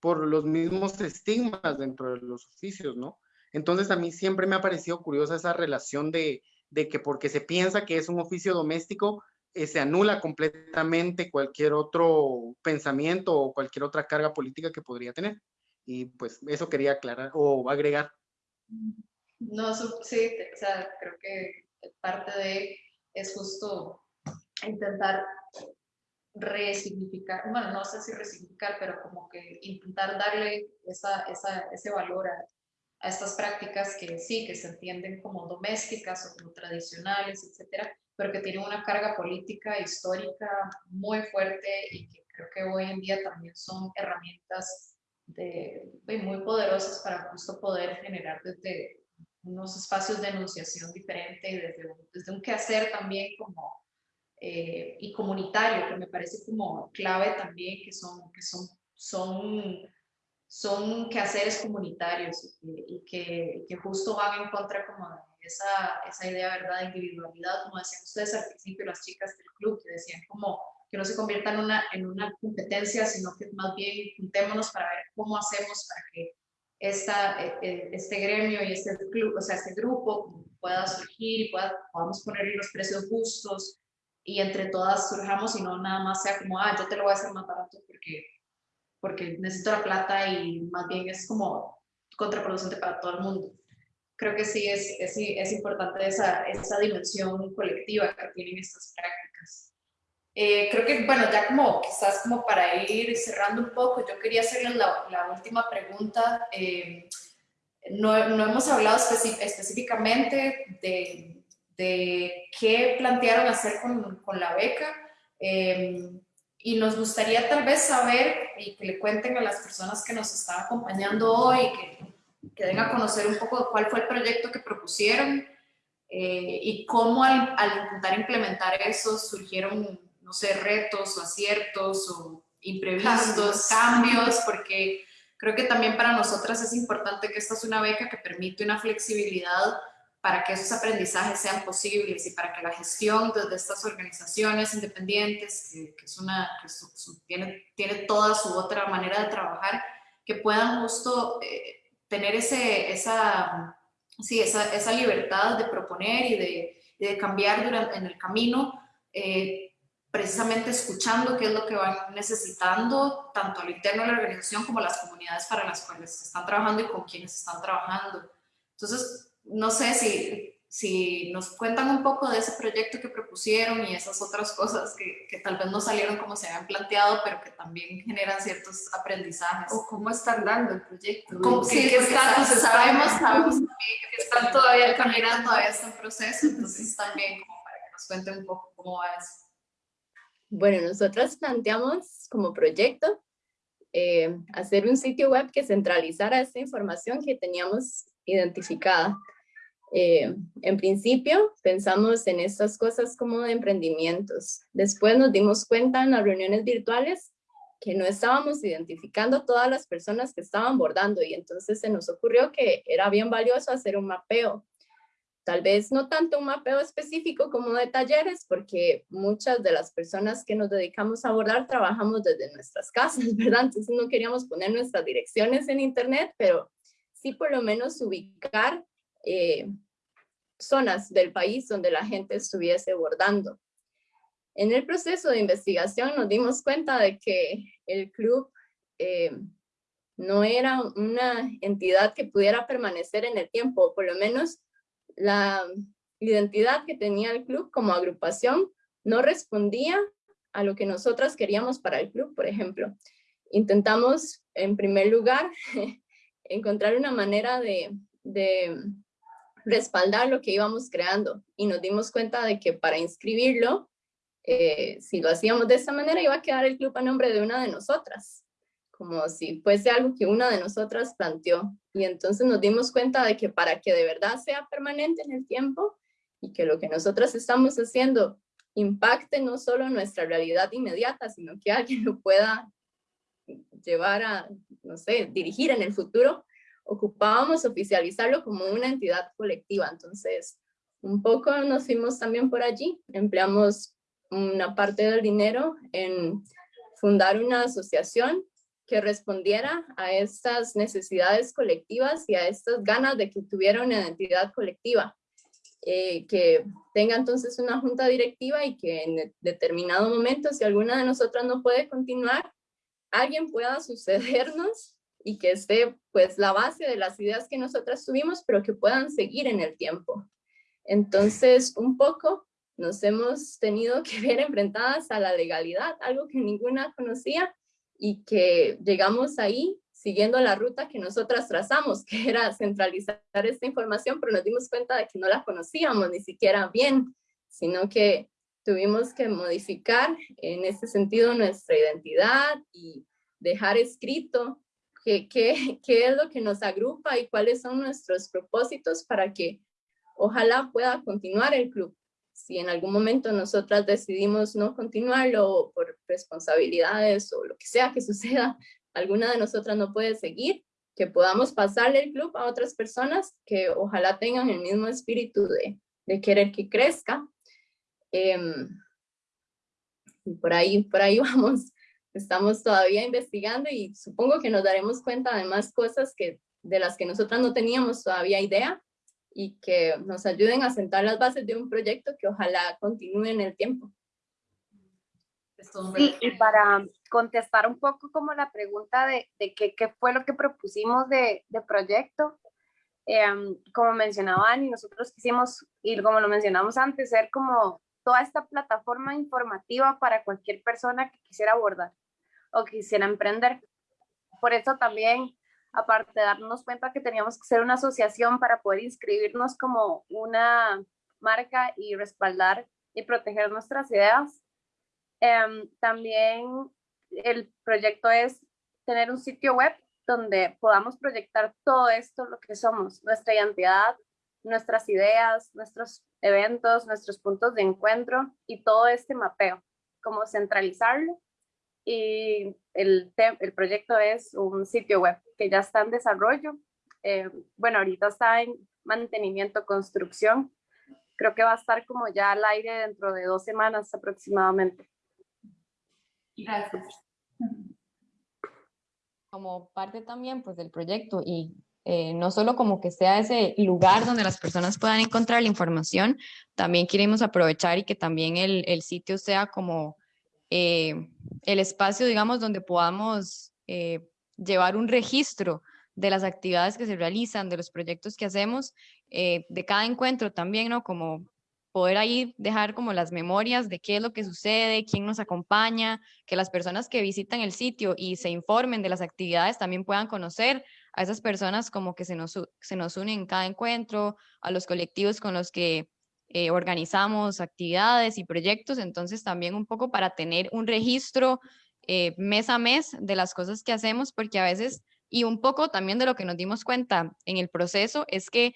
por los mismos estigmas dentro de los oficios, ¿no? Entonces a mí siempre me ha parecido curiosa esa relación de, de que porque se piensa que es un oficio doméstico, eh, se anula completamente cualquier otro pensamiento o cualquier otra carga política que podría tener. Y pues eso quería aclarar o agregar. No, sí, o sea, creo que parte de es justo intentar resignificar, bueno, no sé si resignificar, pero como que intentar darle esa, esa, ese valor a, a, estas prácticas que sí, que se entienden como domésticas o como tradicionales, etcétera, pero que tienen una carga política, histórica muy fuerte y que creo que hoy en día también son herramientas de, de muy poderosas para justo poder generar desde unos espacios de enunciación diferente y desde, desde un quehacer también como eh, y comunitario, que me parece como clave también, que son, que son, son, son quehaceres comunitarios y, que, que, justo van en contra como de esa, esa idea ¿verdad? de individualidad, como decían ustedes al principio, las chicas del club, que decían como que no se convierta en una, en una competencia, sino que más bien juntémonos para ver cómo hacemos para que esta, e, e, este gremio y este club, o sea, este grupo pueda surgir y pueda, podamos ponerle los precios justos, y entre todas surjamos y no nada más sea como, ah, yo te lo voy a hacer más barato porque, porque necesito la plata y más bien es como contraproducente para todo el mundo. Creo que sí es, es, es importante esa, esa dimensión colectiva que tienen estas prácticas. Eh, creo que, bueno, ya como quizás como para ir cerrando un poco, yo quería hacerles la, la última pregunta. Eh, no, no, hemos hablado específicamente de, de qué plantearon hacer con, con la beca. Em, y nos gustaría tal vez saber y que le cuenten a las personas que nos están acompañando hoy, que, que den a conocer un poco cuál fue el proyecto que propusieron eh, y cómo al, al, intentar implementar eso surgieron, no sé, retos o aciertos o imprevistos, cambios, porque creo que también para nosotras es importante que esta es una beca que permite una flexibilidad para que esos aprendizajes sean posibles y para que la gestión desde estas organizaciones independientes, que, es una, que tiene, tiene toda su otra manera de trabajar, que puedan justo eh, tener ese, esa, sí, esa, esa, libertad de proponer y de, de cambiar durante, en el camino, eh, precisamente escuchando qué es lo que van necesitando, tanto al interno de la organización como las comunidades para las cuales están trabajando y con quienes están trabajando. Entonces, no sé si, si nos cuentan un poco de ese proyecto que propusieron y esas otras cosas que, que, tal vez no salieron como se habían planteado, pero que también generan ciertos aprendizajes. O cómo están dando el proyecto. sí, que están, sabemos, sabemos que están todavía caminando, todavía está en proceso, entonces también como para que nos cuenten un poco cómo va eso. Bueno, nosotros planteamos como proyecto eh, hacer un sitio web que centralizara esta información que teníamos identificada. Eh, en principio pensamos en estas cosas como de emprendimientos. Después nos dimos cuenta en las reuniones virtuales que no estábamos identificando todas las personas que estaban bordando y entonces se nos ocurrió que era bien valioso hacer un mapeo. Tal vez no tanto un mapeo específico como de talleres, porque muchas de las personas que nos dedicamos a bordar trabajamos desde nuestras casas, ¿verdad? Entonces no queríamos poner nuestras direcciones en internet, pero sí por lo menos ubicar eh, zonas del país donde la gente estuviese bordando. En el proceso de investigación nos dimos cuenta de que el club eh, no era una entidad que pudiera permanecer en el tiempo, por lo menos la identidad que tenía el club como agrupación no respondía a lo que nosotras queríamos para el club, por ejemplo. Intentamos, en primer lugar, encontrar una manera de, de respaldar lo que íbamos creando y nos dimos cuenta de que para inscribirlo, eh, si lo hacíamos de esa manera, iba a quedar el club a nombre de una de nosotras, como si fuese algo que una de nosotras planteó. Y entonces nos dimos cuenta de que para que de verdad sea permanente en el tiempo y que lo que nosotras estamos haciendo impacte no solo nuestra realidad inmediata, sino que alguien lo pueda llevar a, no sé, dirigir en el futuro, ocupábamos oficializarlo como una entidad colectiva. Entonces, un poco nos fuimos también por allí, empleamos una parte del dinero en fundar una asociación que respondiera a estas necesidades colectivas y a estas ganas de que tuviera una identidad colectiva. Eh, que tenga entonces una junta directiva y que en determinado momento, si alguna de nosotras no puede continuar, alguien pueda sucedernos y que esté pues la base de las ideas que nosotras tuvimos, pero que puedan seguir en el tiempo. Entonces, un poco nos hemos tenido que ver enfrentadas a la legalidad, algo que ninguna conocía y que llegamos ahí siguiendo la ruta que nosotras trazamos, que era centralizar esta información, pero nos dimos cuenta de que no la conocíamos ni siquiera bien, sino que tuvimos que modificar en ese sentido nuestra identidad y dejar escrito qué, qué, qué es lo que nos agrupa y cuáles son nuestros propósitos para que ojalá pueda continuar el club. Si en algún momento nosotras decidimos no continuarlo por responsabilidades o lo que sea que suceda, alguna de nosotras no puede seguir, que podamos pasarle el club a otras personas que ojalá tengan el mismo espíritu de, de querer que crezca. Em, y por ahí, por ahí vamos estamos todavía investigando y supongo que nos daremos cuenta de más cosas que, de las que nosotras no teníamos todavía idea y que nos ayuden a sentar las bases de un proyecto que ojalá continúe en el tiempo. Sí, y para contestar un poco como la pregunta de, de qué, qué, fue lo que propusimos de, de proyecto, em, como mencionaba Ani, nosotros quisimos, y como lo mencionamos antes, ser como toda esta plataforma informativa para cualquier persona que quisiera abordar o quisiera emprender. Por eso también, aparte de darnos cuenta que teníamos que ser una asociación para poder inscribirnos como una marca y respaldar y proteger nuestras ideas, em, también el proyecto es tener un sitio web donde podamos proyectar todo esto, lo que somos, nuestra identidad, nuestras ideas, nuestros eventos, nuestros puntos de encuentro y todo este mapeo, como centralizarlo y el, el proyecto es un sitio web que ya está en desarrollo. Eh, bueno, ahorita está en mantenimiento, construcción. Creo que va a estar como ya al aire dentro de dos semanas aproximadamente. Gracias. Como parte también pues, del proyecto y eh, no solo como que sea ese lugar donde las personas puedan encontrar la información, también queremos aprovechar y que también el, el sitio sea como eh, el espacio, digamos, donde podamos eh, llevar un registro de las actividades que se realizan, de los proyectos que hacemos, eh, de cada encuentro también, ¿no? Como poder ahí dejar como las memorias de qué es lo que sucede, quién nos acompaña, que las personas que visitan el sitio y se informen de las actividades también puedan conocer a esas personas como que se nos, se nos unen en cada encuentro, a los colectivos con los que eh, organizamos actividades y proyectos, entonces también un poco para tener un registro eh, mes a mes de las cosas que hacemos, porque a veces, y un poco también de lo que nos dimos cuenta en el proceso, es que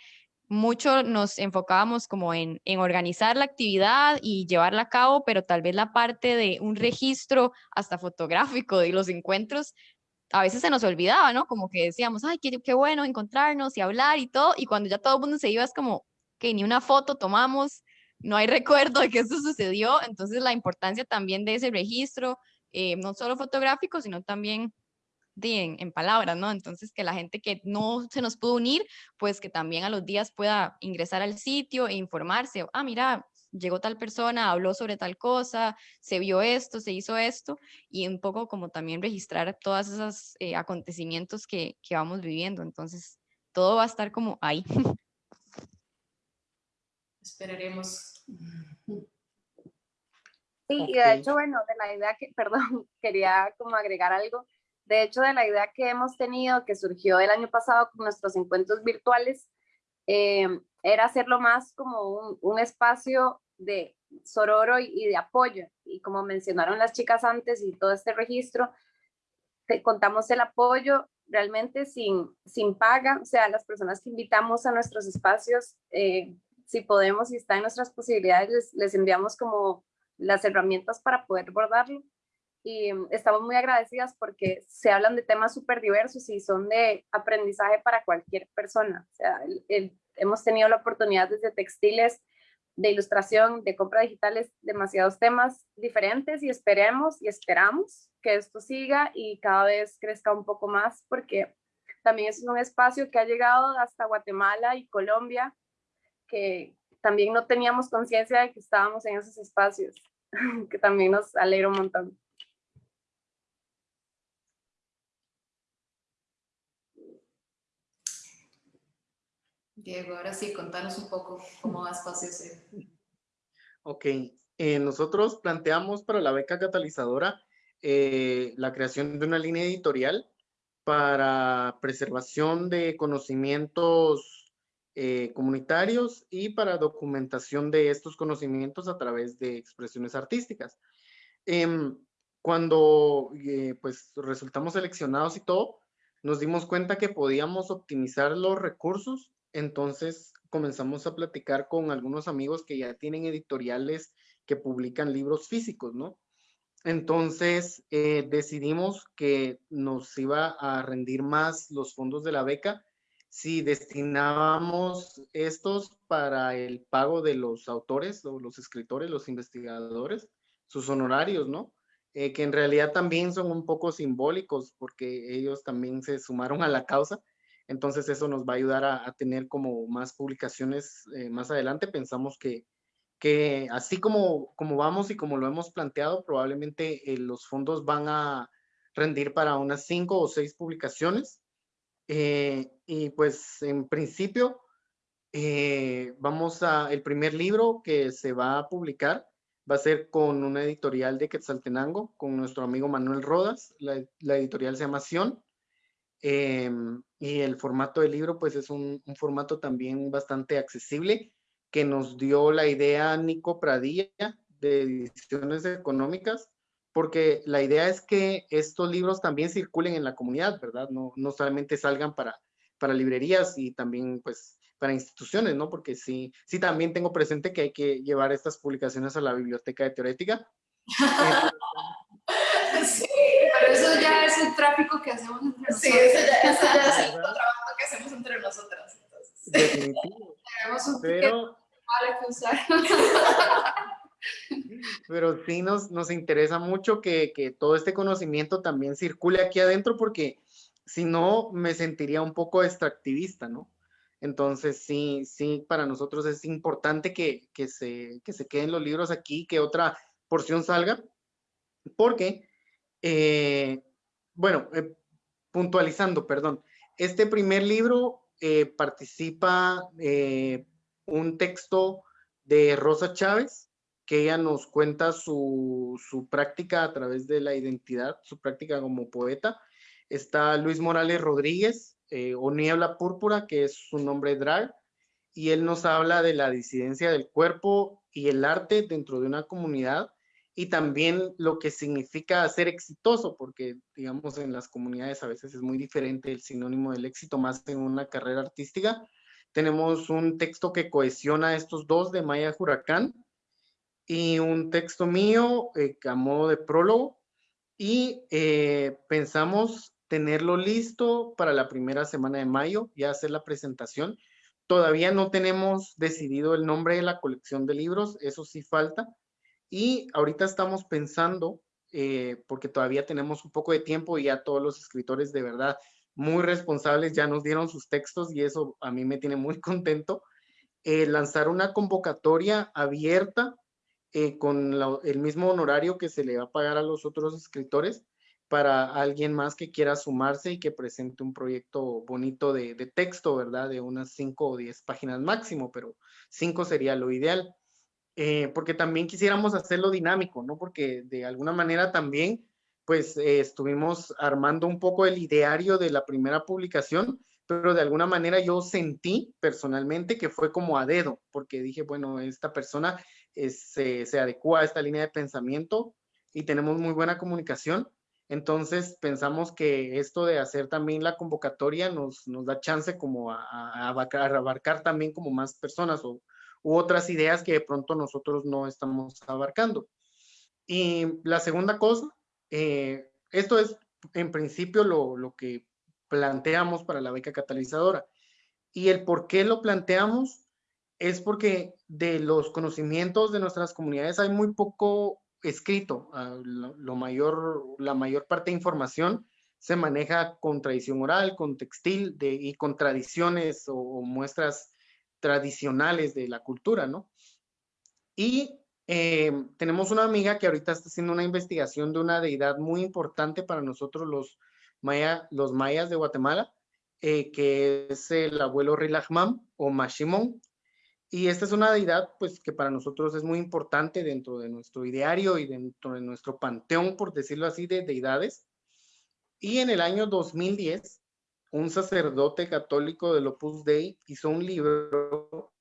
mucho nos enfocábamos como en, en, organizar la actividad y llevarla a cabo, pero tal vez la parte de un registro hasta fotográfico de los encuentros, a veces se nos olvidaba, ¿no? Como que decíamos, ay, qué, qué bueno encontrarnos y hablar y todo, y cuando ya todo el mundo se iba es como, que ni una foto tomamos, no hay recuerdo de que eso sucedió, entonces la importancia también de ese registro, eh, no solo fotográfico, sino también en, palabras, ¿no? Entonces, que la gente que no se nos pudo unir, pues que también a los días pueda ingresar al sitio e informarse, ah, mira, llegó tal persona, habló sobre tal cosa, se vio esto, se hizo esto, y un poco como también registrar todos esos eh, acontecimientos que, que vamos viviendo. Entonces, todo va a estar como ahí. Esperaremos. Sí, y de hecho, bueno, de la idea que, perdón, quería como agregar algo. De hecho, de la idea que hemos tenido, que surgió el año pasado con nuestros encuentros virtuales, eh, era hacerlo más como un, un espacio de sororo y, de apoyo. Y como mencionaron las chicas antes y todo este registro, te, contamos el apoyo realmente sin, sin paga, o sea, las personas que invitamos a nuestros espacios, eh, si podemos y está en nuestras posibilidades, les, les enviamos como las herramientas para poder bordarlo. Y mm, estamos muy agradecidas porque se hablan de temas súper diversos y son de aprendizaje para cualquier persona. Hemos tenido la oportunidad desde textiles, de ilustración, de compra digitales, demasiados temas diferentes y esperemos y esperamos que esto siga y cada vez crezca un poco más porque también es un espacio que ha llegado hasta Guatemala y Colombia, que también no teníamos conciencia de que estábamos en esos espacios, que también nos alegra un montón. Diego, ahora sí, contanos un poco cómo va Espacio C. Ok, eh, nosotros planteamos para la beca catalizadora eh, la creación de una línea editorial para preservación de conocimientos eh, comunitarios y para documentación de estos conocimientos a través de expresiones artísticas. Em, cuando eh, pues resultamos seleccionados y todo, nos dimos cuenta que podíamos optimizar los recursos, entonces comenzamos a platicar con algunos amigos que ya tienen editoriales que publican libros físicos, ¿no? Entonces eh, decidimos que nos iba a rendir más los fondos de la beca si destinábamos estos para el pago de los autores o los escritores, los investigadores, sus honorarios, ¿no? Eh, que en realidad también son un poco simbólicos porque ellos también se sumaron a la causa. Entonces eso nos va a ayudar a, tener como más publicaciones eh, más adelante. Pensamos que, que así como, como vamos y como lo hemos planteado, probablemente eh, los fondos van a rendir para unas cinco o seis publicaciones eh, y pues en principio eh, vamos a, el primer libro que se va a publicar va a ser con una editorial de Quetzaltenango, con nuestro amigo Manuel Rodas, la, editorial se llama Sion, em, y el formato del libro pues es un, un, formato también bastante accesible que nos dio la idea Nico Pradilla de ediciones económicas porque la idea es que estos libros también circulen en la comunidad, ¿verdad? No, no solamente salgan para, para librerías y también pues para instituciones, ¿no? Porque sí, sí también tengo presente que hay que llevar estas publicaciones a la biblioteca de teorética. sí, pero eso ya es el tráfico que hacemos entre nosotros. Sí, eso ya, eso ya es el trabajo que hacemos entre nosotras. Definitivo. Tenemos un pero... que usar. Pero sí nos, nos interesa mucho que, que, todo este conocimiento también circule aquí adentro porque si no me sentiría un poco extractivista, ¿no? Entonces sí, sí, para nosotros es importante que, que, se, que se queden los libros aquí, que otra porción salga, porque, eh, bueno, eh, puntualizando, perdón, este primer libro eh, participa un texto de Rosa Chávez, que ella nos cuenta su, práctica a través de la identidad, su práctica como poeta. Está Luis Morales Rodríguez, eh, o Niebla Púrpura, que es su nombre drag, y él nos habla de la disidencia del cuerpo y el arte dentro de una comunidad y también lo que significa ser exitoso, porque digamos en las comunidades a veces es muy diferente el sinónimo del éxito, más en una carrera artística. Tenemos un texto que cohesiona estos dos de Maya Huracán, y un texto mío eh, a modo de prólogo y eh, pensamos tenerlo listo para la primera semana de mayo, y hacer la presentación. Todavía no tenemos decidido el nombre de la colección de libros, eso sí falta. Y ahorita estamos pensando eh, porque todavía tenemos un poco de tiempo y ya todos los escritores de verdad muy responsables ya nos dieron sus textos y eso a mí me tiene muy contento. Eh, lanzar una convocatoria abierta eh, con el mismo honorario que se le va a pagar a los otros escritores para alguien más que quiera sumarse y que presente un proyecto bonito de, texto, ¿verdad? De unas 5 o 10 páginas máximo, pero 5 sería lo ideal. Eh, porque también quisiéramos hacerlo dinámico, ¿no? Porque de alguna manera también, pues eh, estuvimos armando un poco el ideario de la primera publicación, pero de alguna manera yo sentí personalmente que fue como a dedo, porque dije, bueno, esta persona se, adecua a esta línea de pensamiento y tenemos muy buena comunicación. Entonces pensamos que esto de hacer también la convocatoria nos, da chance como a, a, abarcar, a abarcar también como más personas o, u otras ideas que de pronto nosotros no estamos abarcando. Y la segunda cosa, eh, esto es en principio lo, lo, que planteamos para la beca catalizadora. Y el por qué lo planteamos es porque de los conocimientos de nuestras comunidades hay muy poco escrito. Ah, lo, mayor, la mayor parte de información se maneja con tradición oral, con textil de, y con tradiciones o, o muestras tradicionales de la cultura, ¿no? Y eh, tenemos una amiga que ahorita está haciendo una investigación de una deidad muy importante para nosotros los, maya, los mayas de Guatemala, eh, que es el abuelo Rilahmam o Mashimon. Y esta es una deidad pues que para nosotros es muy importante dentro de nuestro ideario y dentro de nuestro panteón, por decirlo así, de deidades. Y en el año 2010 un sacerdote católico del Opus Dei hizo un libro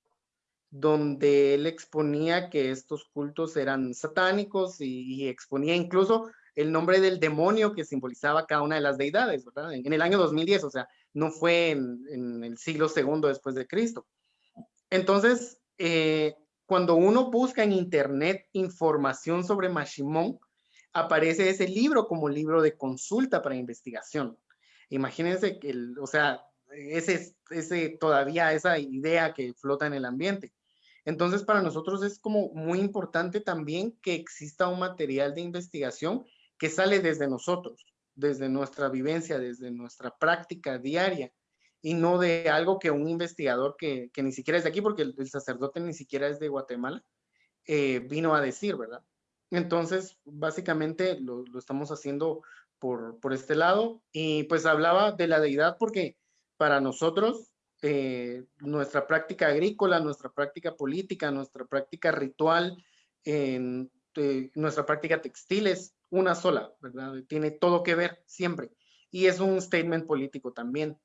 donde él exponía que estos cultos eran satánicos y, exponía incluso el nombre del demonio que simbolizaba cada una de las deidades, ¿verdad? En, el año 2010, o sea, no fue en, el siglo segundo después de Cristo. Entonces, eh, cuando uno busca en internet información sobre Mashimón, aparece ese libro como libro de consulta para investigación. Imagínense que, el, o sea, ese, ese, todavía esa idea que flota en el ambiente. Entonces, para nosotros es como muy importante también que exista un material de investigación que sale desde nosotros, desde nuestra vivencia, desde nuestra práctica diaria, y no de algo que un investigador que, que ni siquiera es de aquí, porque el, el sacerdote ni siquiera es de Guatemala, eh, vino a decir, ¿verdad? Entonces, básicamente lo, lo estamos haciendo por, por, este lado. Y pues hablaba de la deidad porque para nosotros, eh, nuestra práctica agrícola, nuestra práctica política, nuestra práctica ritual, eh, nuestra práctica textil es una sola, ¿verdad? Tiene todo que ver siempre. Y es un statement político también.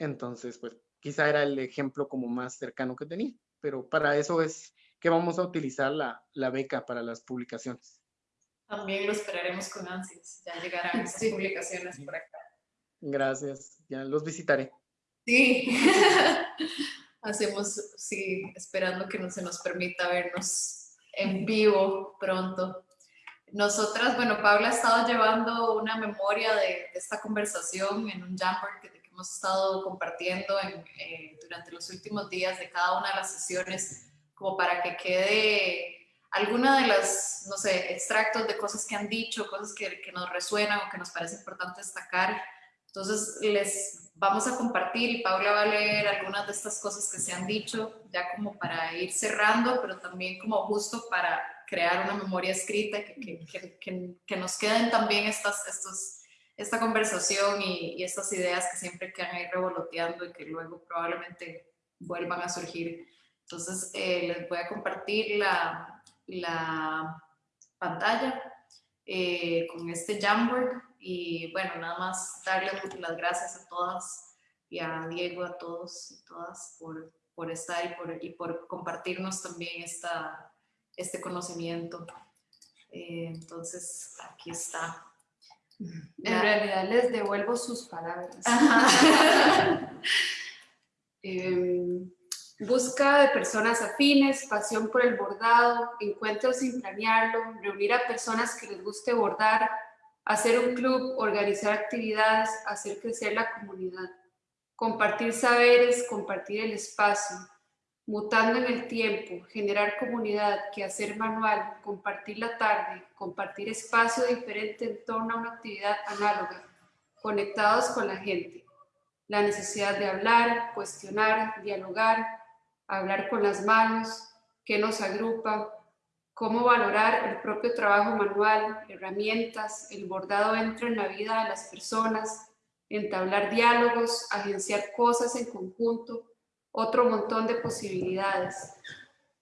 Entonces, pues quizá era el ejemplo como más cercano que tenía, pero para eso es que vamos a utilizar la, la beca para las publicaciones. También lo esperaremos con ansias. Ya llegarán estas publicaciones por acá. Gracias. Ya los visitaré. Sí. Hacemos, sí, esperando que no se nos permita vernos en vivo pronto. Nosotras, bueno, Paula ha estado llevando una memoria de, de esta conversación en un Jamboard que, hemos estado compartiendo en, eh, durante los últimos días de cada una de las sesiones, como para que quede alguna de las, no sé, extractos de cosas que han dicho, cosas que, que, nos resuenan o que nos parece importante destacar. Entonces les vamos a compartir y Paula va a leer algunas de estas cosas que se han dicho, ya como para ir cerrando, pero también como justo para crear una memoria escrita que, que, que nos queden también estas, estos, esta conversación y, estas ideas que siempre quedan ahí revoloteando y que luego probablemente vuelvan a surgir. Entonces eh, les voy a compartir la, la pantalla eh, con este Jamboard y bueno, nada más darles las gracias a todas y a Diego, a todos y todas por, por estar y por, y por compartirnos también esta, este conocimiento. Eh, entonces, aquí está. En realidad les devuelvo sus palabras. eh, Busca de personas afines, pasión por el bordado, encuentros sin planearlo, reunir a personas que les guste bordar, hacer un club, organizar actividades, hacer crecer la comunidad, compartir saberes, compartir el espacio, mutando en el tiempo, generar comunidad, que hacer manual, compartir la tarde, compartir espacio diferente en torno a una actividad análoga, conectados con la gente. La necesidad de hablar, cuestionar, dialogar, hablar con las manos, qué nos agrupa, cómo valorar el propio trabajo manual, herramientas, el bordado entra en la vida de las personas, entablar diálogos, agenciar cosas en conjunto, otro montón de posibilidades.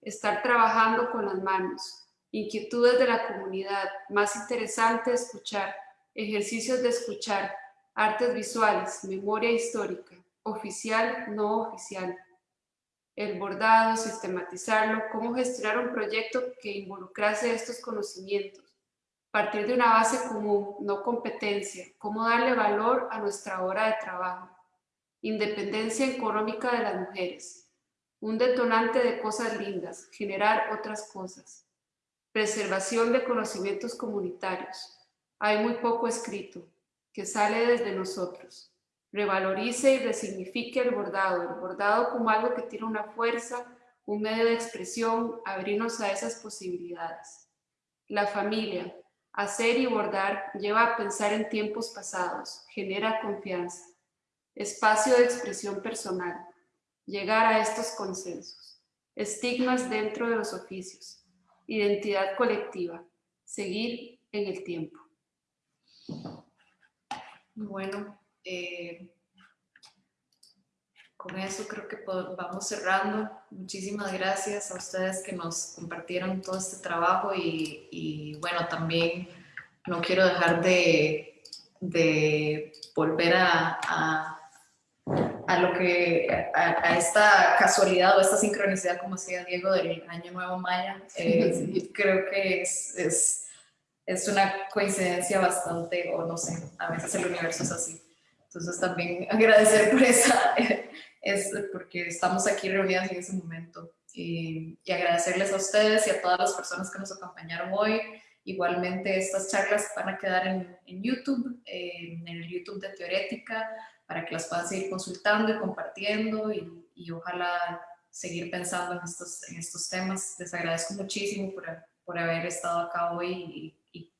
Estar trabajando con las manos, inquietudes de la comunidad, más interesante escuchar, ejercicios de escuchar, artes visuales, memoria histórica, oficial, no oficial, el bordado, sistematizarlo, cómo gestionar un proyecto que involucrase estos conocimientos, partir de una base común, no competencia, cómo darle valor a nuestra hora de trabajo, independencia económica de las mujeres, un detonante de cosas lindas, generar otras cosas, preservación de conocimientos comunitarios. Hay muy poco escrito, que sale desde nosotros. Revalorice y resignifique el bordado, el bordado como algo que tiene una fuerza, un medio de expresión, abrirnos a esas posibilidades. La familia, hacer y bordar lleva a pensar en tiempos pasados, genera confianza espacio de expresión personal, llegar a estos consensos, estigmas dentro de los oficios, identidad colectiva, seguir en el tiempo. Bueno, eh, con eso creo que vamos cerrando. Muchísimas gracias a ustedes que nos compartieron todo este trabajo y, bueno, también no quiero dejar de, volver a a lo que, a, esta casualidad o esta sincronicidad, como decía Diego, del Año Nuevo Maya, eh, creo que es, es, es, una coincidencia bastante, o no sé, a veces el universo es así. Entonces también agradecer por esa, es porque estamos aquí reunidas en ese momento. Y, y, agradecerles a ustedes y a todas las personas que nos acompañaron hoy. Igualmente estas charlas van a quedar en, en YouTube, en el YouTube de Teorética, para que las puedan seguir consultando y compartiendo y, y ojalá seguir pensando en estos, en estos temas. Les agradezco muchísimo por, por haber estado acá hoy y,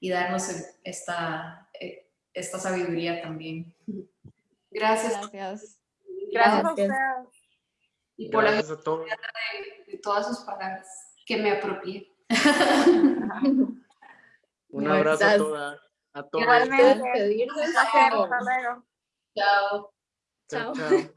y, darnos esta, eh, esta sabiduría también. Gracias. Gracias. Gracias, a ustedes. Y por Gracias la. De, de, todas sus palabras que me apropié. Un abrazo a todas. A todos. Igualmente. Hasta luego. Ciao. Ciao. ciao.